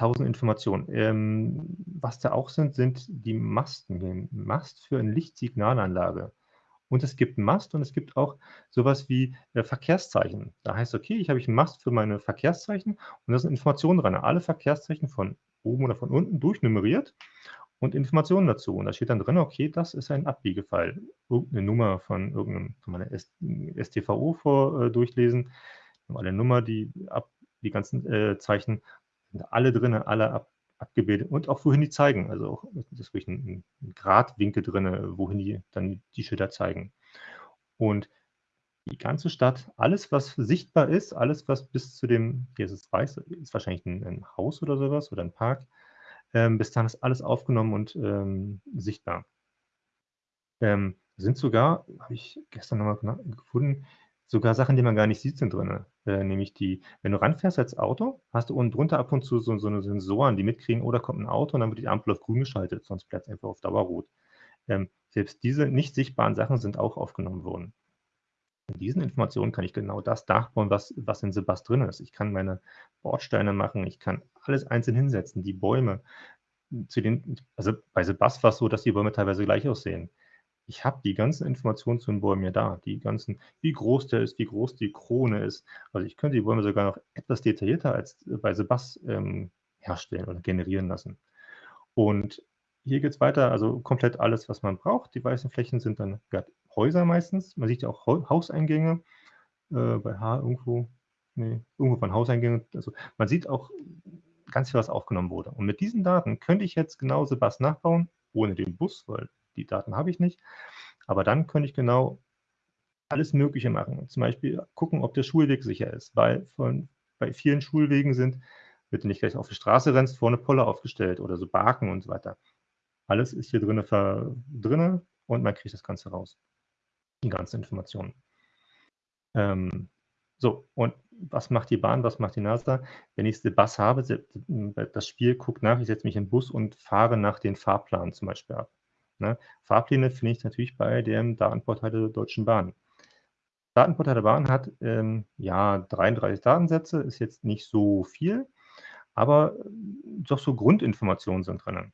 1.000 Informationen. Ähm, was da auch sind, sind die Masten. Den Mast für 'ne Lichtsignalanlage. Und es gibt Mast und es gibt auch so was wie, äh, Verkehrszeichen. Da heißt: „Okay, ich habe ich 'n Mast für meine Verkehrszeichen und da sind Informationen dran.“ Alle Verkehrszeichen von oben oder von unten durchnummeriert und Informationen dazu. Und da steht dann drin: „Okay, das ist ein Abbiegepfeil.“ Irgend 'ne Nummer von irgend 'nem kann man STVO vor äh, durchlesen. Normale Nummer, die ab die ganzen, äh, Zeichen sind alle drinne, alle ab abgebildet und auch wohin die zeigen. Also, auch ist ruhig 'n 'n Gradwinkel drinne, wohin die dann die Schilder zeigen. Und die ganze Stadt, alles, was sichtbar ist, alles, was bis zu dem hier ist es weiß, ist wahrscheinlich 'n 'n Haus oder so was oder 'n Park. Ähm, bis dahin ist alles aufgenommen und, ähm, sichtbar. Ähm, sind sogar habe ich gestern noch mal gena gefunden, sogar Sachen, die man gar nicht sieht, sind drinne. Äh, nämlich die wenn du ranfährst als Auto, hast du unten drunter ab und zu so so 'ne Sensoren, die mitkriegen: „Oh, kommt 'n Auto“, und dann wird die Ampel auf grün geschaltet, sonst bleibt's einfach auf Dauer rot. Ähm, selbst diese nicht sichtbaren Sachen sind auch aufgenommen worden. Mit diesen Informationen kann ich genau das nachbauen, was was in Sebast drin ist. Ich kann meine Bordsteine machen, ich kann alles einzeln hinsetzen, die Bäume. Zu den also, bei Sebast war's so, dass die Bäume teilweise gleich aussehen. Ich habe die ganzen Informationen zu den Bäumen ja da, die ganzen wie groß der ist, wie groß die Krone ist. Also, ich könnte die Bäume sogar noch etwas detaillierter als bei Sebast, ähm, herstellen oder generieren lassen. Und hier geht's weiter, also, komplett alles, was man braucht. Die weißen Flächen sind dann Häuser meistens. Man sieht ja auch Hau Hauseingänge, äh, bei H irgendwo ne, irgendwo waren Hauseingänge. Also, man sieht auch ganz viel, was aufgenommen wurde. Und mit diesen Daten könnte ich jetzt genau Sebast nachbauen, ohne den Bus, weil die Daten habe ich nicht. Aber dann könnte ich genau alles Mögliche machen. Zum Beispiel gucken, ob der Schulweg sicher ist, weil von bei vielen Schulwegen sind du nicht gleich auf die Straße rennst, vorne Poller aufgestellt oder so Barken und so weiter. Alles ist hier ver drinne und man kriegt das Ganze raus. Die ganzen Informationen. Ähm, so, und was macht die Bahn, was macht die NASA? Wenn ich Sebast habe, se das Spiel guckt nach, ich setze mich in 'n Bus und fahre nach den Fahrplan zum Beispiel ab, ne? Fahrpläne finde ich natürlich bei dem Datenportal der Deutschen Bahn. Datenportal der Bahn hat, ähm, ja, 33 Datensätze, ist jetzt nicht so viel, aber doch so Grundinformationen sind drinnen.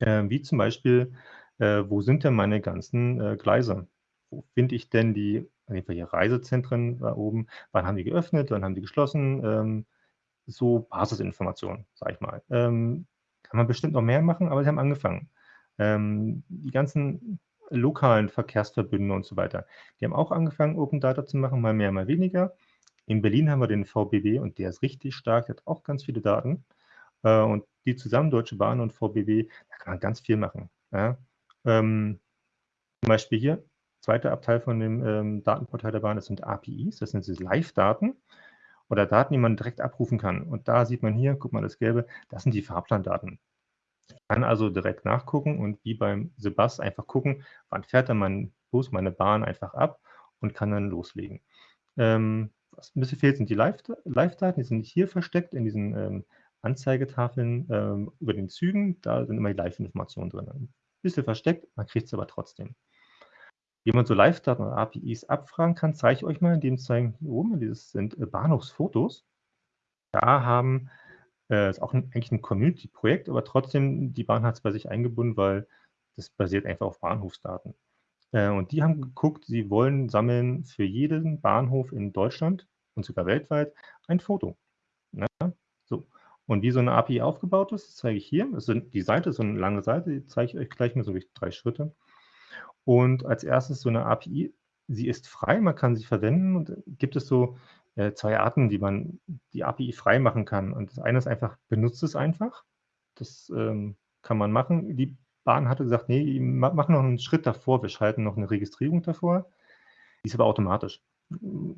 Ähm, wie zum Beispiel, äh, wo sind denn meine ganzen, äh, Gleise? Wo finde ich denn die irgendwelche Reisezentren da oben? Wann haben die geöffnet? Wann haben die geschlossen? Ähm, so Basisinformationen, sage ich mal. Ähm, kann man bestimmt noch mehr machen, aber sie haben angefangen. Ähm, die ganzen lokalen Verkehrsverbünde und so weiter, die haben auch angefangen, Open Data zu machen, mal mehr, mal weniger. In Berlin haben wir den VBB und der ist richtig stark, der hat auch ganz viele Daten. Äh, und die zusammen, Deutsche Bahn und VBB, da kann man ganz viel machen. Ja, ähm, zum Beispiel hier, zweiter Abteil von dem ähm, Datenportal der Bahn, das sind APIs, das sind Live-Daten oder Daten, die man direkt abrufen kann. Und da sieht man hier, guck mal, das Gelbe, das sind die Fahrplandaten. Ich kann also direkt nachgucken und wie beim Sebas einfach gucken, wann fährt dann mein Bus, meine Bahn einfach ab und kann dann loslegen. Ähm, was ein bisschen fehlt, sind die Live-Daten, die sind hier versteckt in diesen ähm, Anzeigetafeln ähm, über den Zügen. Da sind immer die Live-Informationen drin. Ein bisschen versteckt, man kriegt es aber trotzdem. Wie man so Live-Daten oder APIs abfragen kann, zeige ich euch mal, indem zeigen hier oben, dieses sind äh, Bahnhofsfotos. Da haben, äh, ist auch ein, eigentlich ein Community-Projekt, aber trotzdem, die Bahn hat es bei sich eingebunden, weil das basiert einfach auf Bahnhofsdaten. Äh, und die haben geguckt, sie wollen sammeln für jeden Bahnhof in Deutschland und sogar weltweit ein Foto. Ne? So. Und wie so eine API aufgebaut ist, zeige ich hier. Das sind, die Seite ist so eine lange Seite, die zeige ich euch gleich mal so drei Schritte. Und als erstes so eine API, sie ist frei, man kann sie verwenden und gibt es so äh, zwei Arten, wie man die API frei machen kann. Und das eine ist einfach, benutzt es einfach. Das ähm, kann man machen. Die Bahn hatte gesagt, nee, machen noch einen Schritt davor, wir schalten noch eine Registrierung davor. Die ist aber automatisch.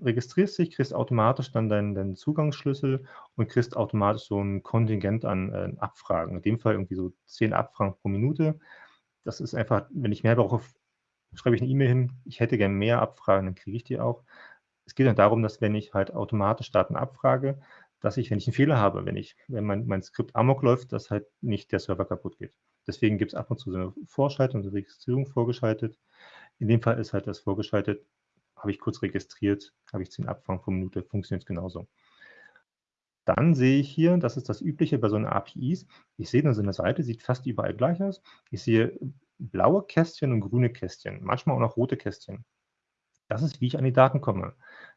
Registrierst dich, kriegst automatisch dann deinen, deinen Zugangsschlüssel und kriegst automatisch so ein Kontingent an äh, Abfragen. In dem Fall irgendwie so zehn Abfragen pro Minute. Das ist einfach, wenn ich mehr brauche, schreibe ich eine E-Mail hin, ich hätte gerne mehr Abfragen, dann kriege ich die auch. Es geht dann darum, dass wenn ich halt automatisch Daten abfrage, dass ich, wenn ich einen Fehler habe, wenn ich, wenn mein, mein Skript amok läuft, dass halt nicht der Server kaputt geht. Deswegen gibt es ab und zu so eine Vorschaltung, eine Registrierung vorgeschaltet. In dem Fall ist halt das vorgeschaltet, habe ich kurz registriert, habe ich 10 Abfragen pro Minute, funktioniert genauso. Dann sehe ich hier, das ist das Übliche bei so einer APIs, ich sehe dann so eine Seite, sieht fast überall gleich aus. Ich sehe blaue Kästchen und grüne Kästchen, manchmal auch noch rote Kästchen. Das ist, wie ich an die Daten komme.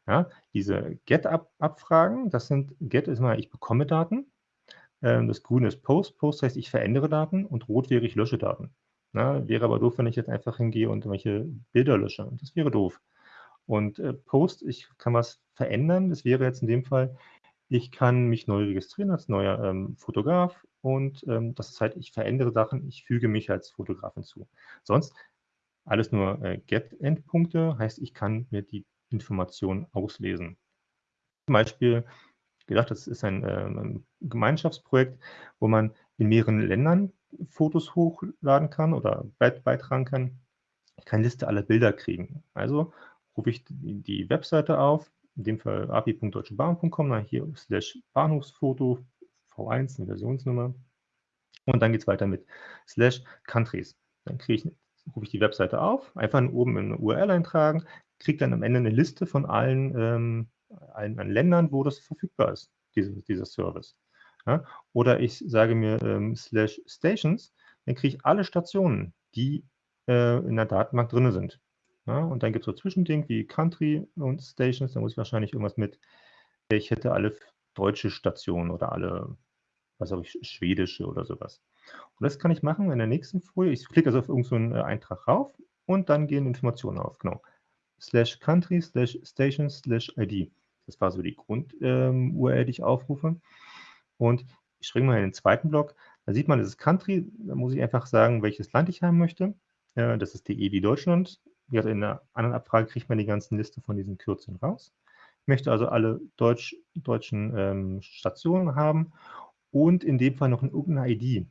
Ja, diese Get-Abfragen, das sind, Get ist mal, ich bekomme Daten. Ähm, das Grüne ist Post. Post heißt, ich verändere Daten und Rot wäre, ich lösche Daten. Ja, wäre aber doof, wenn ich jetzt einfach hingehe und irgendwelche Bilder lösche. Das wäre doof. Und äh, Post, ich kann was verändern. Das wäre jetzt in dem Fall, ich kann mich neu registrieren als neuer ähm, Fotograf und ähm, das ist halt, ich verändere Sachen, ich füge mich als Fotograf hinzu. Sonst alles nur äh, Get-Endpunkte, heißt, ich kann mir die Informationen auslesen. Zum Beispiel, gedacht, das ist ein, äh, ein Gemeinschaftsprojekt, wo man in mehreren Ländern Fotos hochladen kann oder beitragen kann. Ich kann Liste aller Bilder kriegen. Also rufe ich die, Webseite auf, in dem Fall api.deutschebahn.com, hier slash Bahnhofsfoto V1, eine Versionsnummer. Und dann geht es weiter mit slash countries. Dann kriege ich, rufe ich die Webseite auf, einfach oben in eine URL eintragen, kriege dann am Ende eine Liste von allen, ähm, allen, allen Ländern, wo das verfügbar ist, diese, dieser Service. Ja? Oder ich sage mir ähm, slash stations, dann kriege ich alle Stationen, die äh, in der Datenbank drin sind. Ja, und dann gibt es so Zwischending wie Country und Stations. Da muss ich wahrscheinlich irgendwas mit, ich hätte alle deutsche Stationen oder alle, was habe ich, schwedische oder sowas. Und das kann ich machen in der nächsten Folie. Ich klicke also auf irgendeinen so äh, Eintrag rauf und dann gehen Informationen auf. Genau. Slash Country, slash Station, slash ID. Das war so die Grund-URL, ähm, die ich aufrufe. Und ich springe mal in den zweiten Block. Da sieht man, das ist Country. Da muss ich einfach sagen, welches Land ich haben möchte. Äh, das ist DE wie Deutschland wie gesagt, in einer anderen Abfrage kriegt man die ganzen Liste von diesen Kürzeln raus. Ich möchte also alle Deutsch, deutschen ähm, Stationen haben und in dem Fall noch irgendeine ID.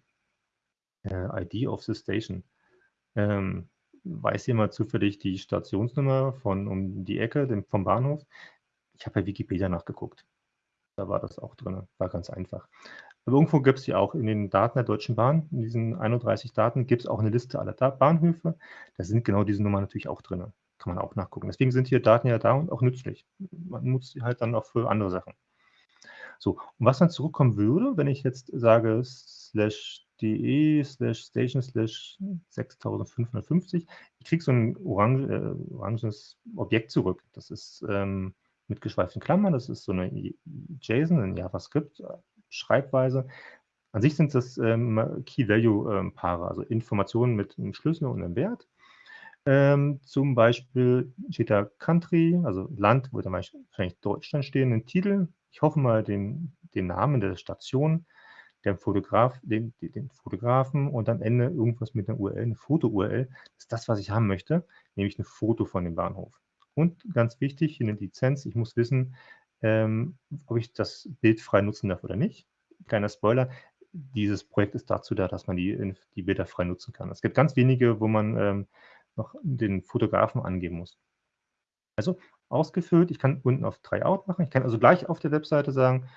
Äh, ID of the Station. Ähm, weiß jemand zufällig die Stationsnummer von um die Ecke dem, vom Bahnhof? Ich habe bei Wikipedia nachgeguckt. Da war das auch drin. War ganz einfach. Aber irgendwo gibt es die auch in den Daten der Deutschen Bahn, in diesen 31 Daten, gibt es auch eine Liste aller Bahnhöfe. Da sind genau diese Nummern natürlich auch drin. Kann man auch nachgucken. Deswegen sind hier Daten ja da und auch nützlich. Man nutzt sie halt dann auch für andere Sachen. So, und was dann zurückkommen würde, wenn ich jetzt sage slash de slash station slash 6550, ich kriege so ein orange, äh, oranges Objekt zurück. Das ist ähm, mit geschweiften Klammern, das ist so eine JSON, ein JavaScript, Schreibweise. An sich sind das ähm, Key-Value-Paare, ähm, also Informationen mit einem Schlüssel und einem Wert. Ähm, zum Beispiel steht da Country, also Land, wo dann wahrscheinlich Deutschland stehen, ein Titel. Ich hoffe mal den, den Namen der Station. Der Fotograf, den, den Fotografen und am Ende irgendwas mit einer URL, eine Foto-URL. Ist das, was ich haben möchte, nämlich ein Foto von dem Bahnhof. Und ganz wichtig, eine Lizenz, ich muss wissen, ähm, ob ich das Bild frei nutzen darf oder nicht. Kleiner Spoiler, dieses Projekt ist dazu da, dass man die, die Bilder frei nutzen kann. Es gibt ganz wenige, wo man ähm, noch den Fotografen angeben muss. Also ausgefüllt, ich kann unten auf Tryout machen, ich kann also gleich auf der Webseite sagen,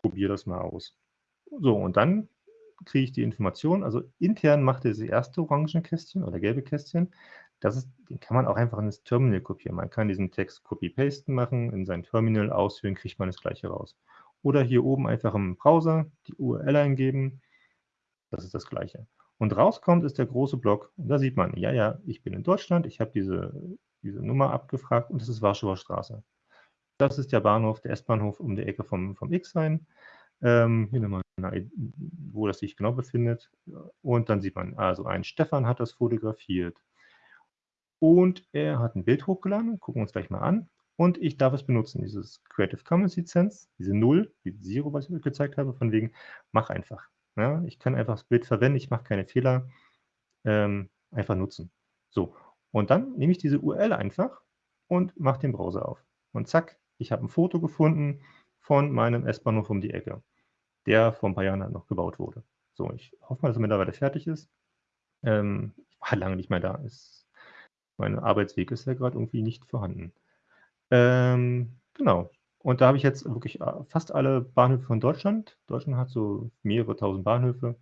probiere das mal aus. So, und dann kriege ich die Information, also intern macht er das erste orange Kästchen oder gelbe Kästchen, das ist, den kann man auch einfach ins Terminal kopieren. Man kann diesen Text copy-pasten machen, in sein Terminal ausführen, kriegt man das gleiche raus. Oder hier oben einfach im Browser die URL eingeben, das ist das gleiche. Und rauskommt ist der große Block und da sieht man, ja, ja, ich bin in Deutschland, ich habe diese, diese Nummer abgefragt und das ist Warschauer Straße. Das ist der Bahnhof, der S-Bahnhof um die Ecke vom, vom X-Sein. Ähm, hier nochmal, wo das sich genau befindet. Und dann sieht man, also ein Stefan hat das fotografiert. Und er hat ein Bild hochgeladen, gucken wir uns gleich mal an. Und ich darf es benutzen, dieses Creative Commons Lizenz, diese Null, die Zero, was ich euch gezeigt habe, von wegen, mach einfach. Ja, ich kann einfach das Bild verwenden, ich mache keine Fehler, ähm, einfach nutzen. So, und dann nehme ich diese URL einfach und mache den Browser auf. Und zack, ich habe ein Foto gefunden von meinem S-Bahnhof um die Ecke, der vor ein paar Jahren halt noch gebaut wurde. So, ich hoffe mal, dass er mittlerweile fertig ist. Ähm, ich war lange nicht mehr da. Ist mein Arbeitsweg ist ja gerade irgendwie nicht vorhanden. Ähm, genau. Und da habe ich jetzt wirklich äh, fast alle Bahnhöfe von Deutschland. Deutschland hat so mehrere tausend Bahnhöfe.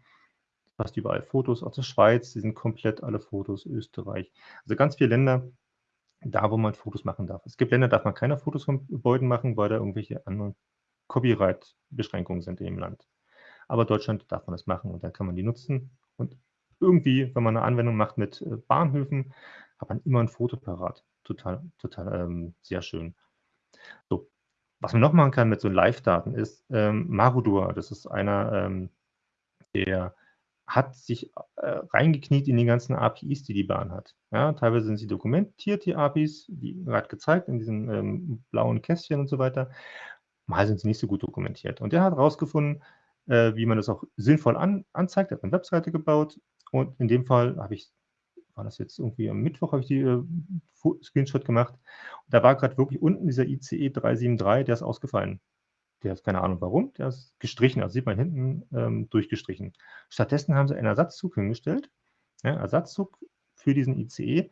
Fast überall Fotos. Auch der Schweiz, die sind komplett alle Fotos. Österreich. Also ganz viele Länder, da wo man Fotos machen darf. Es gibt Länder, da darf man keine Fotos von Gebäuden machen, weil da irgendwelche anderen Copyright-Beschränkungen sind in dem Land. Aber Deutschland darf man das machen und dann kann man die nutzen. Und irgendwie, wenn man eine Anwendung macht mit äh, Bahnhöfen, hat man immer ein Foto parat. Total, total ähm, sehr schön. So, was man noch machen kann mit so Live-Daten ist ähm, Marudor. Das ist einer, ähm, der hat sich äh, reingekniet in die ganzen APIs, die die Bahn hat. Ja, teilweise sind sie dokumentiert, die APIs, wie gerade gezeigt, in diesen ähm, blauen Kästchen und so weiter. Mal sind sie nicht so gut dokumentiert. Und der hat herausgefunden, äh, wie man das auch sinnvoll an, anzeigt. Er hat eine Webseite gebaut und in dem Fall habe ich war das jetzt irgendwie am Mittwoch, habe ich die äh, Screenshot gemacht. Und da war gerade wirklich unten dieser ICE 373, der ist ausgefallen. Der ist keine Ahnung warum, der ist gestrichen, also sieht man hinten ähm, durchgestrichen. Stattdessen haben sie einen Ersatzzug hingestellt, ja, Ersatzzug für diesen ICE.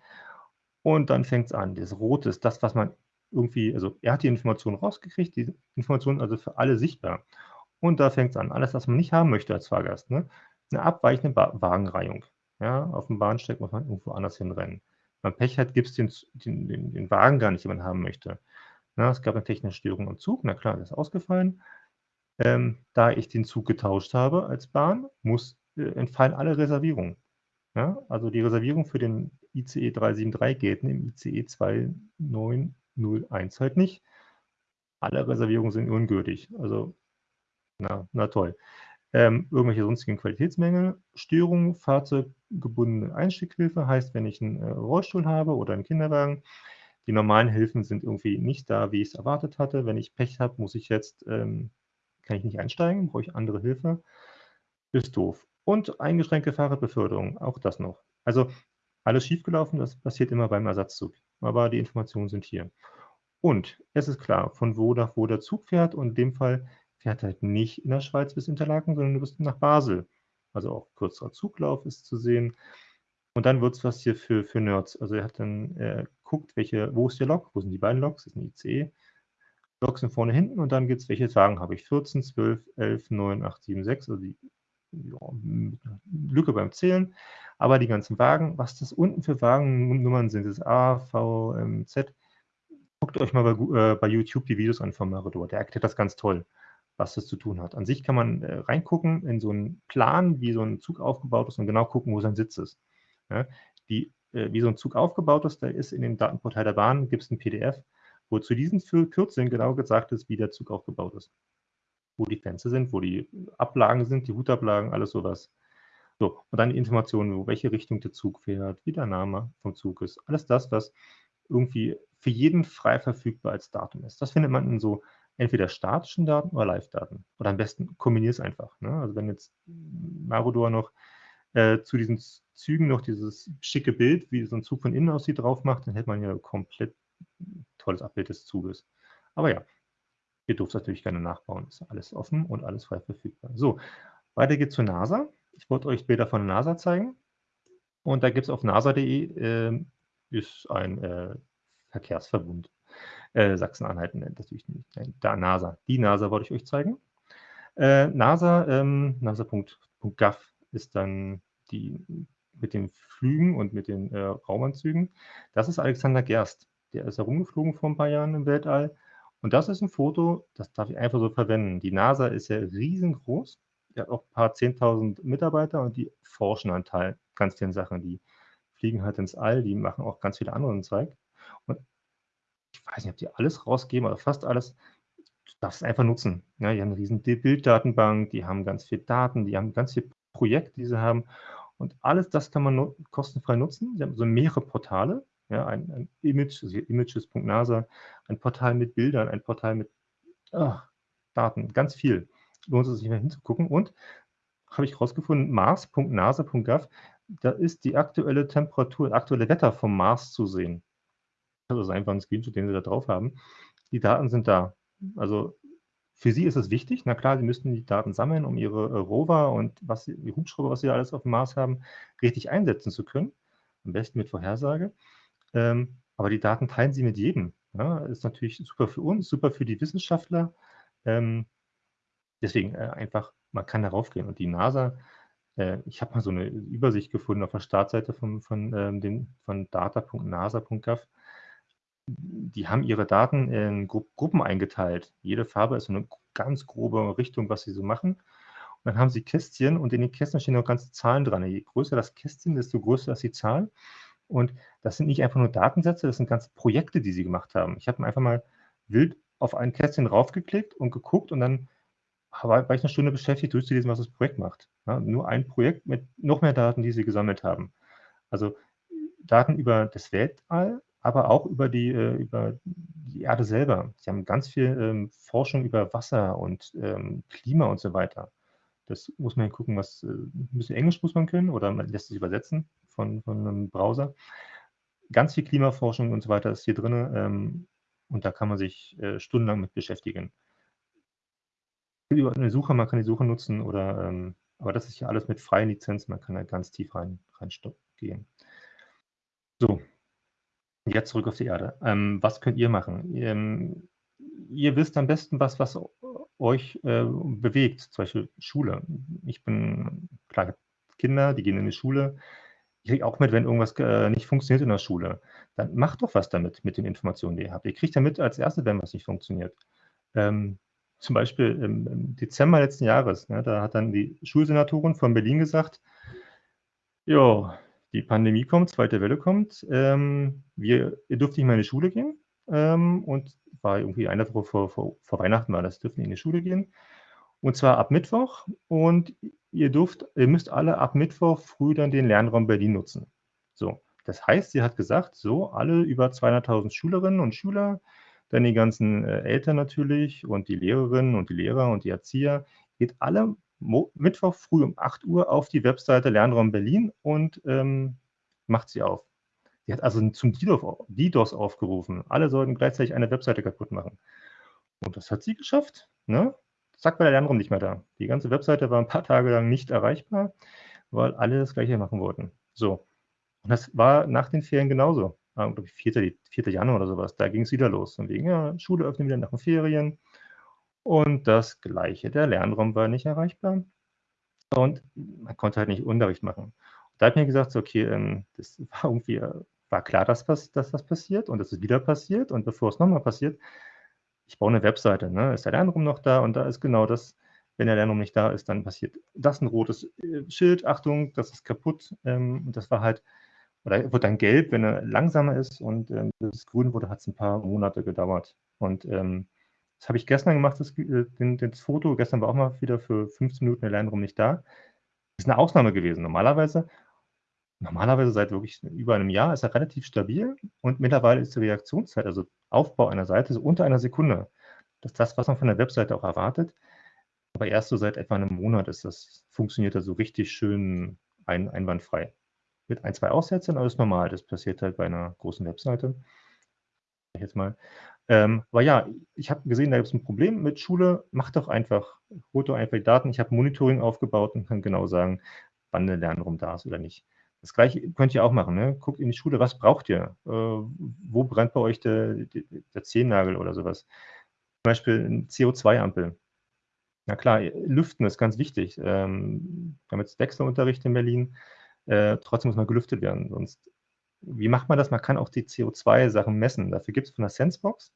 Und dann fängt es an. Das Rote ist das, was man irgendwie, also er hat die Information rausgekriegt, die Information also für alle sichtbar. Und da fängt es an. Alles, was man nicht haben möchte als Fahrgast. Ne? Eine abweichende Wagenreihung. Ja, auf dem Bahnsteig muss man irgendwo anders hinrennen. Wenn man Pech hat, gibt es den, den, den, den, Wagen gar nicht, den man haben möchte. Na, es gab eine technische Störung am Zug, na klar, das ist ausgefallen. Ähm, da ich den Zug getauscht habe als Bahn, muss, äh, entfallen alle Reservierungen. Ja, also die Reservierung für den ICE 373 gelten im ICE 2901 halt nicht. Alle Reservierungen sind ungültig. Also, na, na toll ähm, irgendwelche sonstigen Qualitätsmängel, Störungen, fahrzeuggebundene Einstieghilfe, heißt, wenn ich einen äh, Rollstuhl habe oder einen Kinderwagen, die normalen Hilfen sind irgendwie nicht da, wie ich es erwartet hatte. Wenn ich Pech habe, muss ich jetzt, ähm, kann ich nicht einsteigen, brauche ich andere Hilfe. Ist doof. Und eingeschränkte Fahrradbeförderung, auch das noch. Also alles schiefgelaufen, das passiert immer beim Ersatzzug. Aber die Informationen sind hier. Und es ist klar, von wo nach wo der Zug fährt. Und in dem Fall fährt halt nicht in der Schweiz bis Interlaken, sondern du bist nach Basel. Also auch kürzerer Zuglauf ist zu sehen. Und dann wird es was hier für, für Nerds. Also er hat dann äh, guckt, welche, wo ist der Lok, wo sind die beiden Loks, das ist ein ICE. Loks sind vorne, hinten und dann gibt es, welche Wagen habe ich? 14, 12, 11, 9, 8, 7, 6, also die ja, Lücke beim Zählen. Aber die ganzen Wagen, was das unten für Wagennummern sind, ist A, V, M, Z. Guckt euch mal bei, äh, bei YouTube die Videos an von Marador. Der erklärt das ganz toll was das zu tun hat. An sich kann man äh, reingucken in so einen Plan, wie so ein Zug aufgebaut ist und genau gucken, wo sein Sitz ist. Ja, die, äh, wie so ein Zug aufgebaut ist, da ist in dem Datenportal der Bahn, gibt es ein PDF, wo zu diesen Kürzeln genau gesagt ist, wie der Zug aufgebaut ist. Wo die Fenster sind, wo die Ablagen sind, die Hutablagen, alles sowas. So, und dann die Informationen, wo welche Richtung der Zug fährt, wie der Name vom Zug ist. Alles das, was irgendwie für jeden frei verfügbar als Datum ist. Das findet man in so entweder statischen Daten oder Live-Daten. Oder am besten kombinier es einfach, ne? Also, wenn jetzt Marudor noch, äh, zu diesen Zügen noch dieses schicke Bild, wie so 'n Zug von innen aussieht, drauf macht, dann hätte man ja komplett tolles Abbild des Zuges. Aber ja, ihr dürft natürlich gerne nachbauen. Ist alles offen und alles frei verfügbar. So, weiter geht's zur NASA. Ich wollte euch Bilder von der NASA zeigen. Und da gibt's auf nasa.de, ähm, ist ein, äh, Verkehrsverbund. Äh, Sachsen-Anhalt nennt natürlich nicht. Da NASA. Die NASA wollte ich euch zeigen. Äh, NASA, ähm, nasa.gov ist dann die mit den Flügen und mit den äh, Raumanzügen. Das ist Alexander Gerst. Der ist herumgeflogen vor ein paar Jahren im Weltall. Und das ist ein Foto, das darf ich einfach so verwenden. Die NASA ist ja riesengroß. Die hat auch ein paar 10.000 Mitarbeiter und die forschen an Teil ganz vielen Sachen. Die fliegen halt ins All, die machen auch ganz viele anderen Zeug. Und ich weiß nicht, ob die alles rausgeben, aber fast alles. Du darfst es einfach nutzen. Ja, die haben eine riesen Bilddatenbank, die haben ganz viel Daten, die haben ganz viele Projekte, die sie haben. Und alles das kann man kostenfrei nutzen. Sie haben so mehrere Portale, ja, ein, ein Image, also images.nasa, ein Portal mit Bildern, ein Portal mit oh, Daten, ganz viel. Lohnt es sich mal hinzugucken. Und habe ich herausgefunden, mars.nasa.gov, da ist die aktuelle Temperatur, aktuelle Wetter vom Mars zu sehen. Das ist einfach ein Screenshot, den Sie da drauf haben. Die Daten sind da. Also für Sie ist es wichtig. Na klar, Sie müssten die Daten sammeln, um Ihre äh, Rover und was die Hubschrauber, was Sie alles auf dem Mars haben, richtig einsetzen zu können. Am besten mit Vorhersage. Ähm, aber die Daten teilen Sie mit jedem. Ja, ist natürlich super für uns, super für die Wissenschaftler. Ähm, deswegen äh, einfach, man kann darauf gehen. Und die NASA, äh, ich habe mal so eine Übersicht gefunden auf der Startseite von, von, ähm, von data.nasa.gov die haben ihre Daten in Gru Gruppen eingeteilt. Jede Farbe ist so eine ganz grobe Richtung, was sie so machen. Und dann haben sie Kästchen und in den Kästchen stehen noch ganze Zahlen dran. Je größer das Kästchen, desto größer ist die Zahl. Und das sind nicht einfach nur Datensätze, das sind ganze Projekte, die sie gemacht haben. Ich habe einfach mal wild auf ein Kästchen raufgeklickt und geguckt und dann war, ich eine Stunde beschäftigt, durchzulesen, was das Projekt macht. Ja, nur ein Projekt mit noch mehr Daten, die sie gesammelt haben. Also Daten über das Weltall, aber auch über die, äh, über die Erde selber. Sie haben ganz viel ähm, Forschung über Wasser und ähm, Klima und so weiter. Das muss man gucken, was äh, ein bisschen Englisch muss man können oder man lässt sich übersetzen von, von einem Browser. Ganz viel Klimaforschung und so weiter ist hier drin ähm, und da kann man sich äh, stundenlang mit beschäftigen. Über eine Suche, man kann die Suche nutzen oder, ähm, aber das ist hier alles mit freien Lizenzen, man kann da ganz tief rein, rein gehen. So, Jetzt zurück auf die Erde. Ähm, was könnt ihr machen? Ähm, ihr wisst am besten, was, was euch äh, bewegt, zum Beispiel Schule. Ich bin, klar, Kinder, die gehen in die Schule. Ich kriege auch mit, wenn irgendwas äh, nicht funktioniert in der Schule. Dann macht doch was damit, mit den Informationen, die ihr habt. Ihr kriegt ja mit als Erste, wenn was nicht funktioniert. Ähm, zum Beispiel im, im, Dezember letzten Jahres, ne, da hat dann die Schulsenatorin von Berlin gesagt, ja, die Pandemie kommt, zweite Welle kommt. Ähm, wir, ihr dürft nicht mehr in die Schule gehen. Ähm, und war irgendwie eine Woche vor, vor, vor Weihnachten war das, dürfen in die Schule gehen. Und zwar ab Mittwoch. Und ihr dürft, ihr müsst alle ab Mittwoch früh dann den Lernraum Berlin nutzen. So. Das heißt, sie hat gesagt, so, alle über 200.000 Schülerinnen und Schüler, dann die ganzen äh, Eltern natürlich und die Lehrerinnen und die Lehrer und die Erzieher, geht alle Mo Mittwoch früh um 8 Uhr auf die Webseite Lernraum Berlin und ähm, macht sie auf. Sie hat also zum DDoS aufgerufen. Alle sollten gleichzeitig eine Webseite kaputt machen. Und das hat sie geschafft. Ne? Zack, war der Lernraum nicht mehr da. Die ganze Webseite war ein paar Tage lang nicht erreichbar, weil alle das Gleiche machen wollten. So. Und das war nach den Ferien genauso. Ich, 4. 4. Januar oder sowas. Da ging es wieder los. Und wegen, ja, Schule öffnen wieder nach den Ferien. Und das Gleiche, der Lernraum war nicht erreichbar und man konnte halt nicht Unterricht machen. Da hat mir gesagt, so, okay, ähm, das war irgendwie, äh, war klar, dass, dass das passiert und dass es wieder passiert und bevor es nochmal passiert, ich baue eine Webseite, ne? ist der Lernraum noch da und da ist genau das, wenn der Lernraum nicht da ist, dann passiert das ein rotes äh, Schild, Achtung, das ist kaputt ähm, und das war halt, oder wird dann gelb, wenn er langsamer ist und ähm, das grün wurde, hat es ein paar Monate gedauert und ähm, das habe ich gestern gemacht, das, äh, das Foto. Gestern war auch mal wieder für 15 Minuten der Lernraum nicht da. Das ist eine Ausnahme gewesen. Normalerweise, normalerweise seit wirklich über einem Jahr ist er relativ stabil und mittlerweile ist die Reaktionszeit, also Aufbau einer Seite, so unter einer Sekunde. Das ist das, was man von der Webseite auch erwartet. Aber erst so seit etwa einem Monat ist das funktioniert das so richtig schön ein einwandfrei. Mit ein, 2 Aussetzern, aber das ist normal. Das passiert halt bei einer großen Webseite. Jetzt mal. Ähm, aber ja, ich habe gesehen, da gibt es ein Problem mit Schule. Macht doch einfach, holt doch einfach die Daten. Ich habe Monitoring aufgebaut und kann genau sagen, wann der Lernraum da ist oder nicht. Das gleiche könnt ihr auch machen. Ne? Guckt in die Schule, was braucht ihr? Äh, wo brennt bei euch der, der Zehennagel oder sowas? Zum Beispiel eine CO2-Ampel. Na klar, Lüften ist ganz wichtig. Ähm, wir haben jetzt Wechselunterricht in Berlin. Äh, trotzdem muss man gelüftet werden. Sonst, wie macht man das? Man kann auch die CO2-Sachen messen. Dafür gibt es von der Sensebox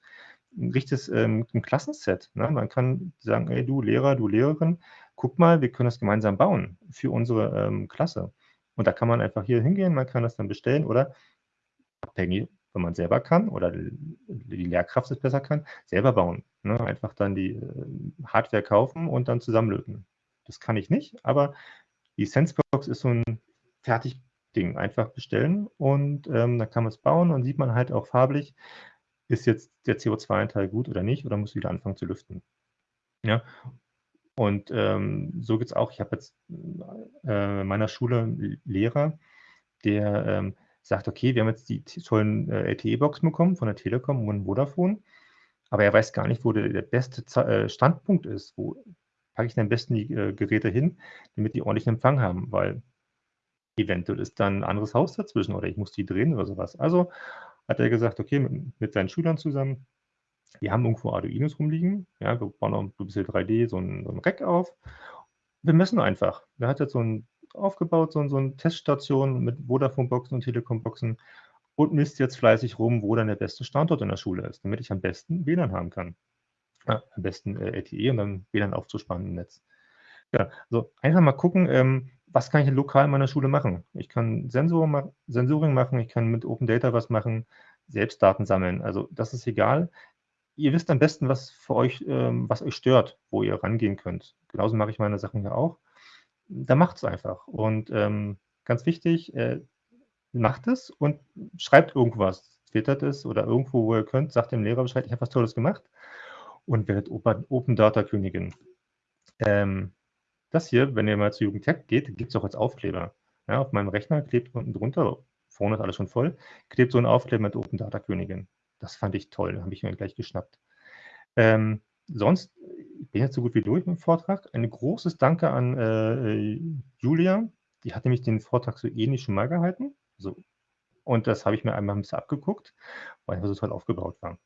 ein richtiges ähm, ein Klassenset. Ne? Man kann sagen, ey, du Lehrer, du Lehrerin, guck mal, wir können das gemeinsam bauen für unsere ähm, Klasse. Und da kann man einfach hier hingehen, man kann das dann bestellen oder abhängig, wenn man selber kann oder die Lehrkraft es besser kann, selber bauen. Ne? Einfach dann die äh, Hardware kaufen und dann zusammenlöten. Das kann ich nicht, aber die Sensebox ist so ein Fertigding. Einfach bestellen und ähm, dann kann man es bauen und sieht man halt auch farblich, ist jetzt der CO2-Anteil gut oder nicht oder muss wieder anfangen zu lüften. Ja, und ähm, so geht es auch. Ich habe jetzt äh, in meiner Schule einen Lehrer, der ähm, sagt, okay, wir haben jetzt die tollen äh, LTE-Boxen bekommen von der Telekom und Vodafone, aber er weiß gar nicht, wo der, der beste Z äh, Standpunkt ist. Wo packe ich denn am besten die äh, Geräte hin, damit die ordentlichen Empfang haben, weil eventuell ist dann ein anderes Haus dazwischen oder ich muss die drehen oder sowas. Also hat er gesagt, okay, mit, mit seinen Schülern zusammen, wir haben irgendwo Arduinos rumliegen. Ja, wir bauen noch ein bisschen 3D, so ein, so ein Rack auf. Wir messen einfach. Der hat jetzt so ein aufgebaut, so, so eine Teststation mit Vodafone-Boxen und Telekom-Boxen und misst jetzt fleißig rum, wo dann der beste Standort in der Schule ist, damit ich am besten WLAN haben kann. Ja, am besten äh, LTE und dann WLAN aufzusparen im Netz. Ja, also einfach mal gucken, ähm, was kann ich lokal in meiner Schule machen? Ich kann Sensor ma Sensoring machen, ich kann mit Open Data was machen, selbst Daten sammeln. Also das ist egal ihr wisst am besten, was für euch, ähm, was euch stört, wo ihr rangehen könnt. Genauso mache ich meine Sachen ja auch. Da macht es einfach. Und ähm, ganz wichtig, äh, macht es und schreibt irgendwas. Twittert es oder irgendwo, wo ihr könnt, sagt dem Lehrer Bescheid, ich habe was Tolles gemacht und werdet Open, Data Königin. Ähm, das hier, wenn ihr mal zu Jugendtech geht, gibt es auch als Aufkleber. Ja, auf meinem Rechner klebt unten drunter, vorne ist alles schon voll, klebt so ein Aufkleber mit Open Data Königin. Das fand ich toll, habe ich mir gleich geschnappt. Ähm, sonst, ich bin jetzt so gut wie durch mit dem Vortrag. Ein großes Danke an äh, Julia. Die hat nämlich den Vortrag so ähnlich schon mal gehalten. So. Und das habe ich mir einmal ein bisschen abgeguckt, weil er so toll aufgebaut war.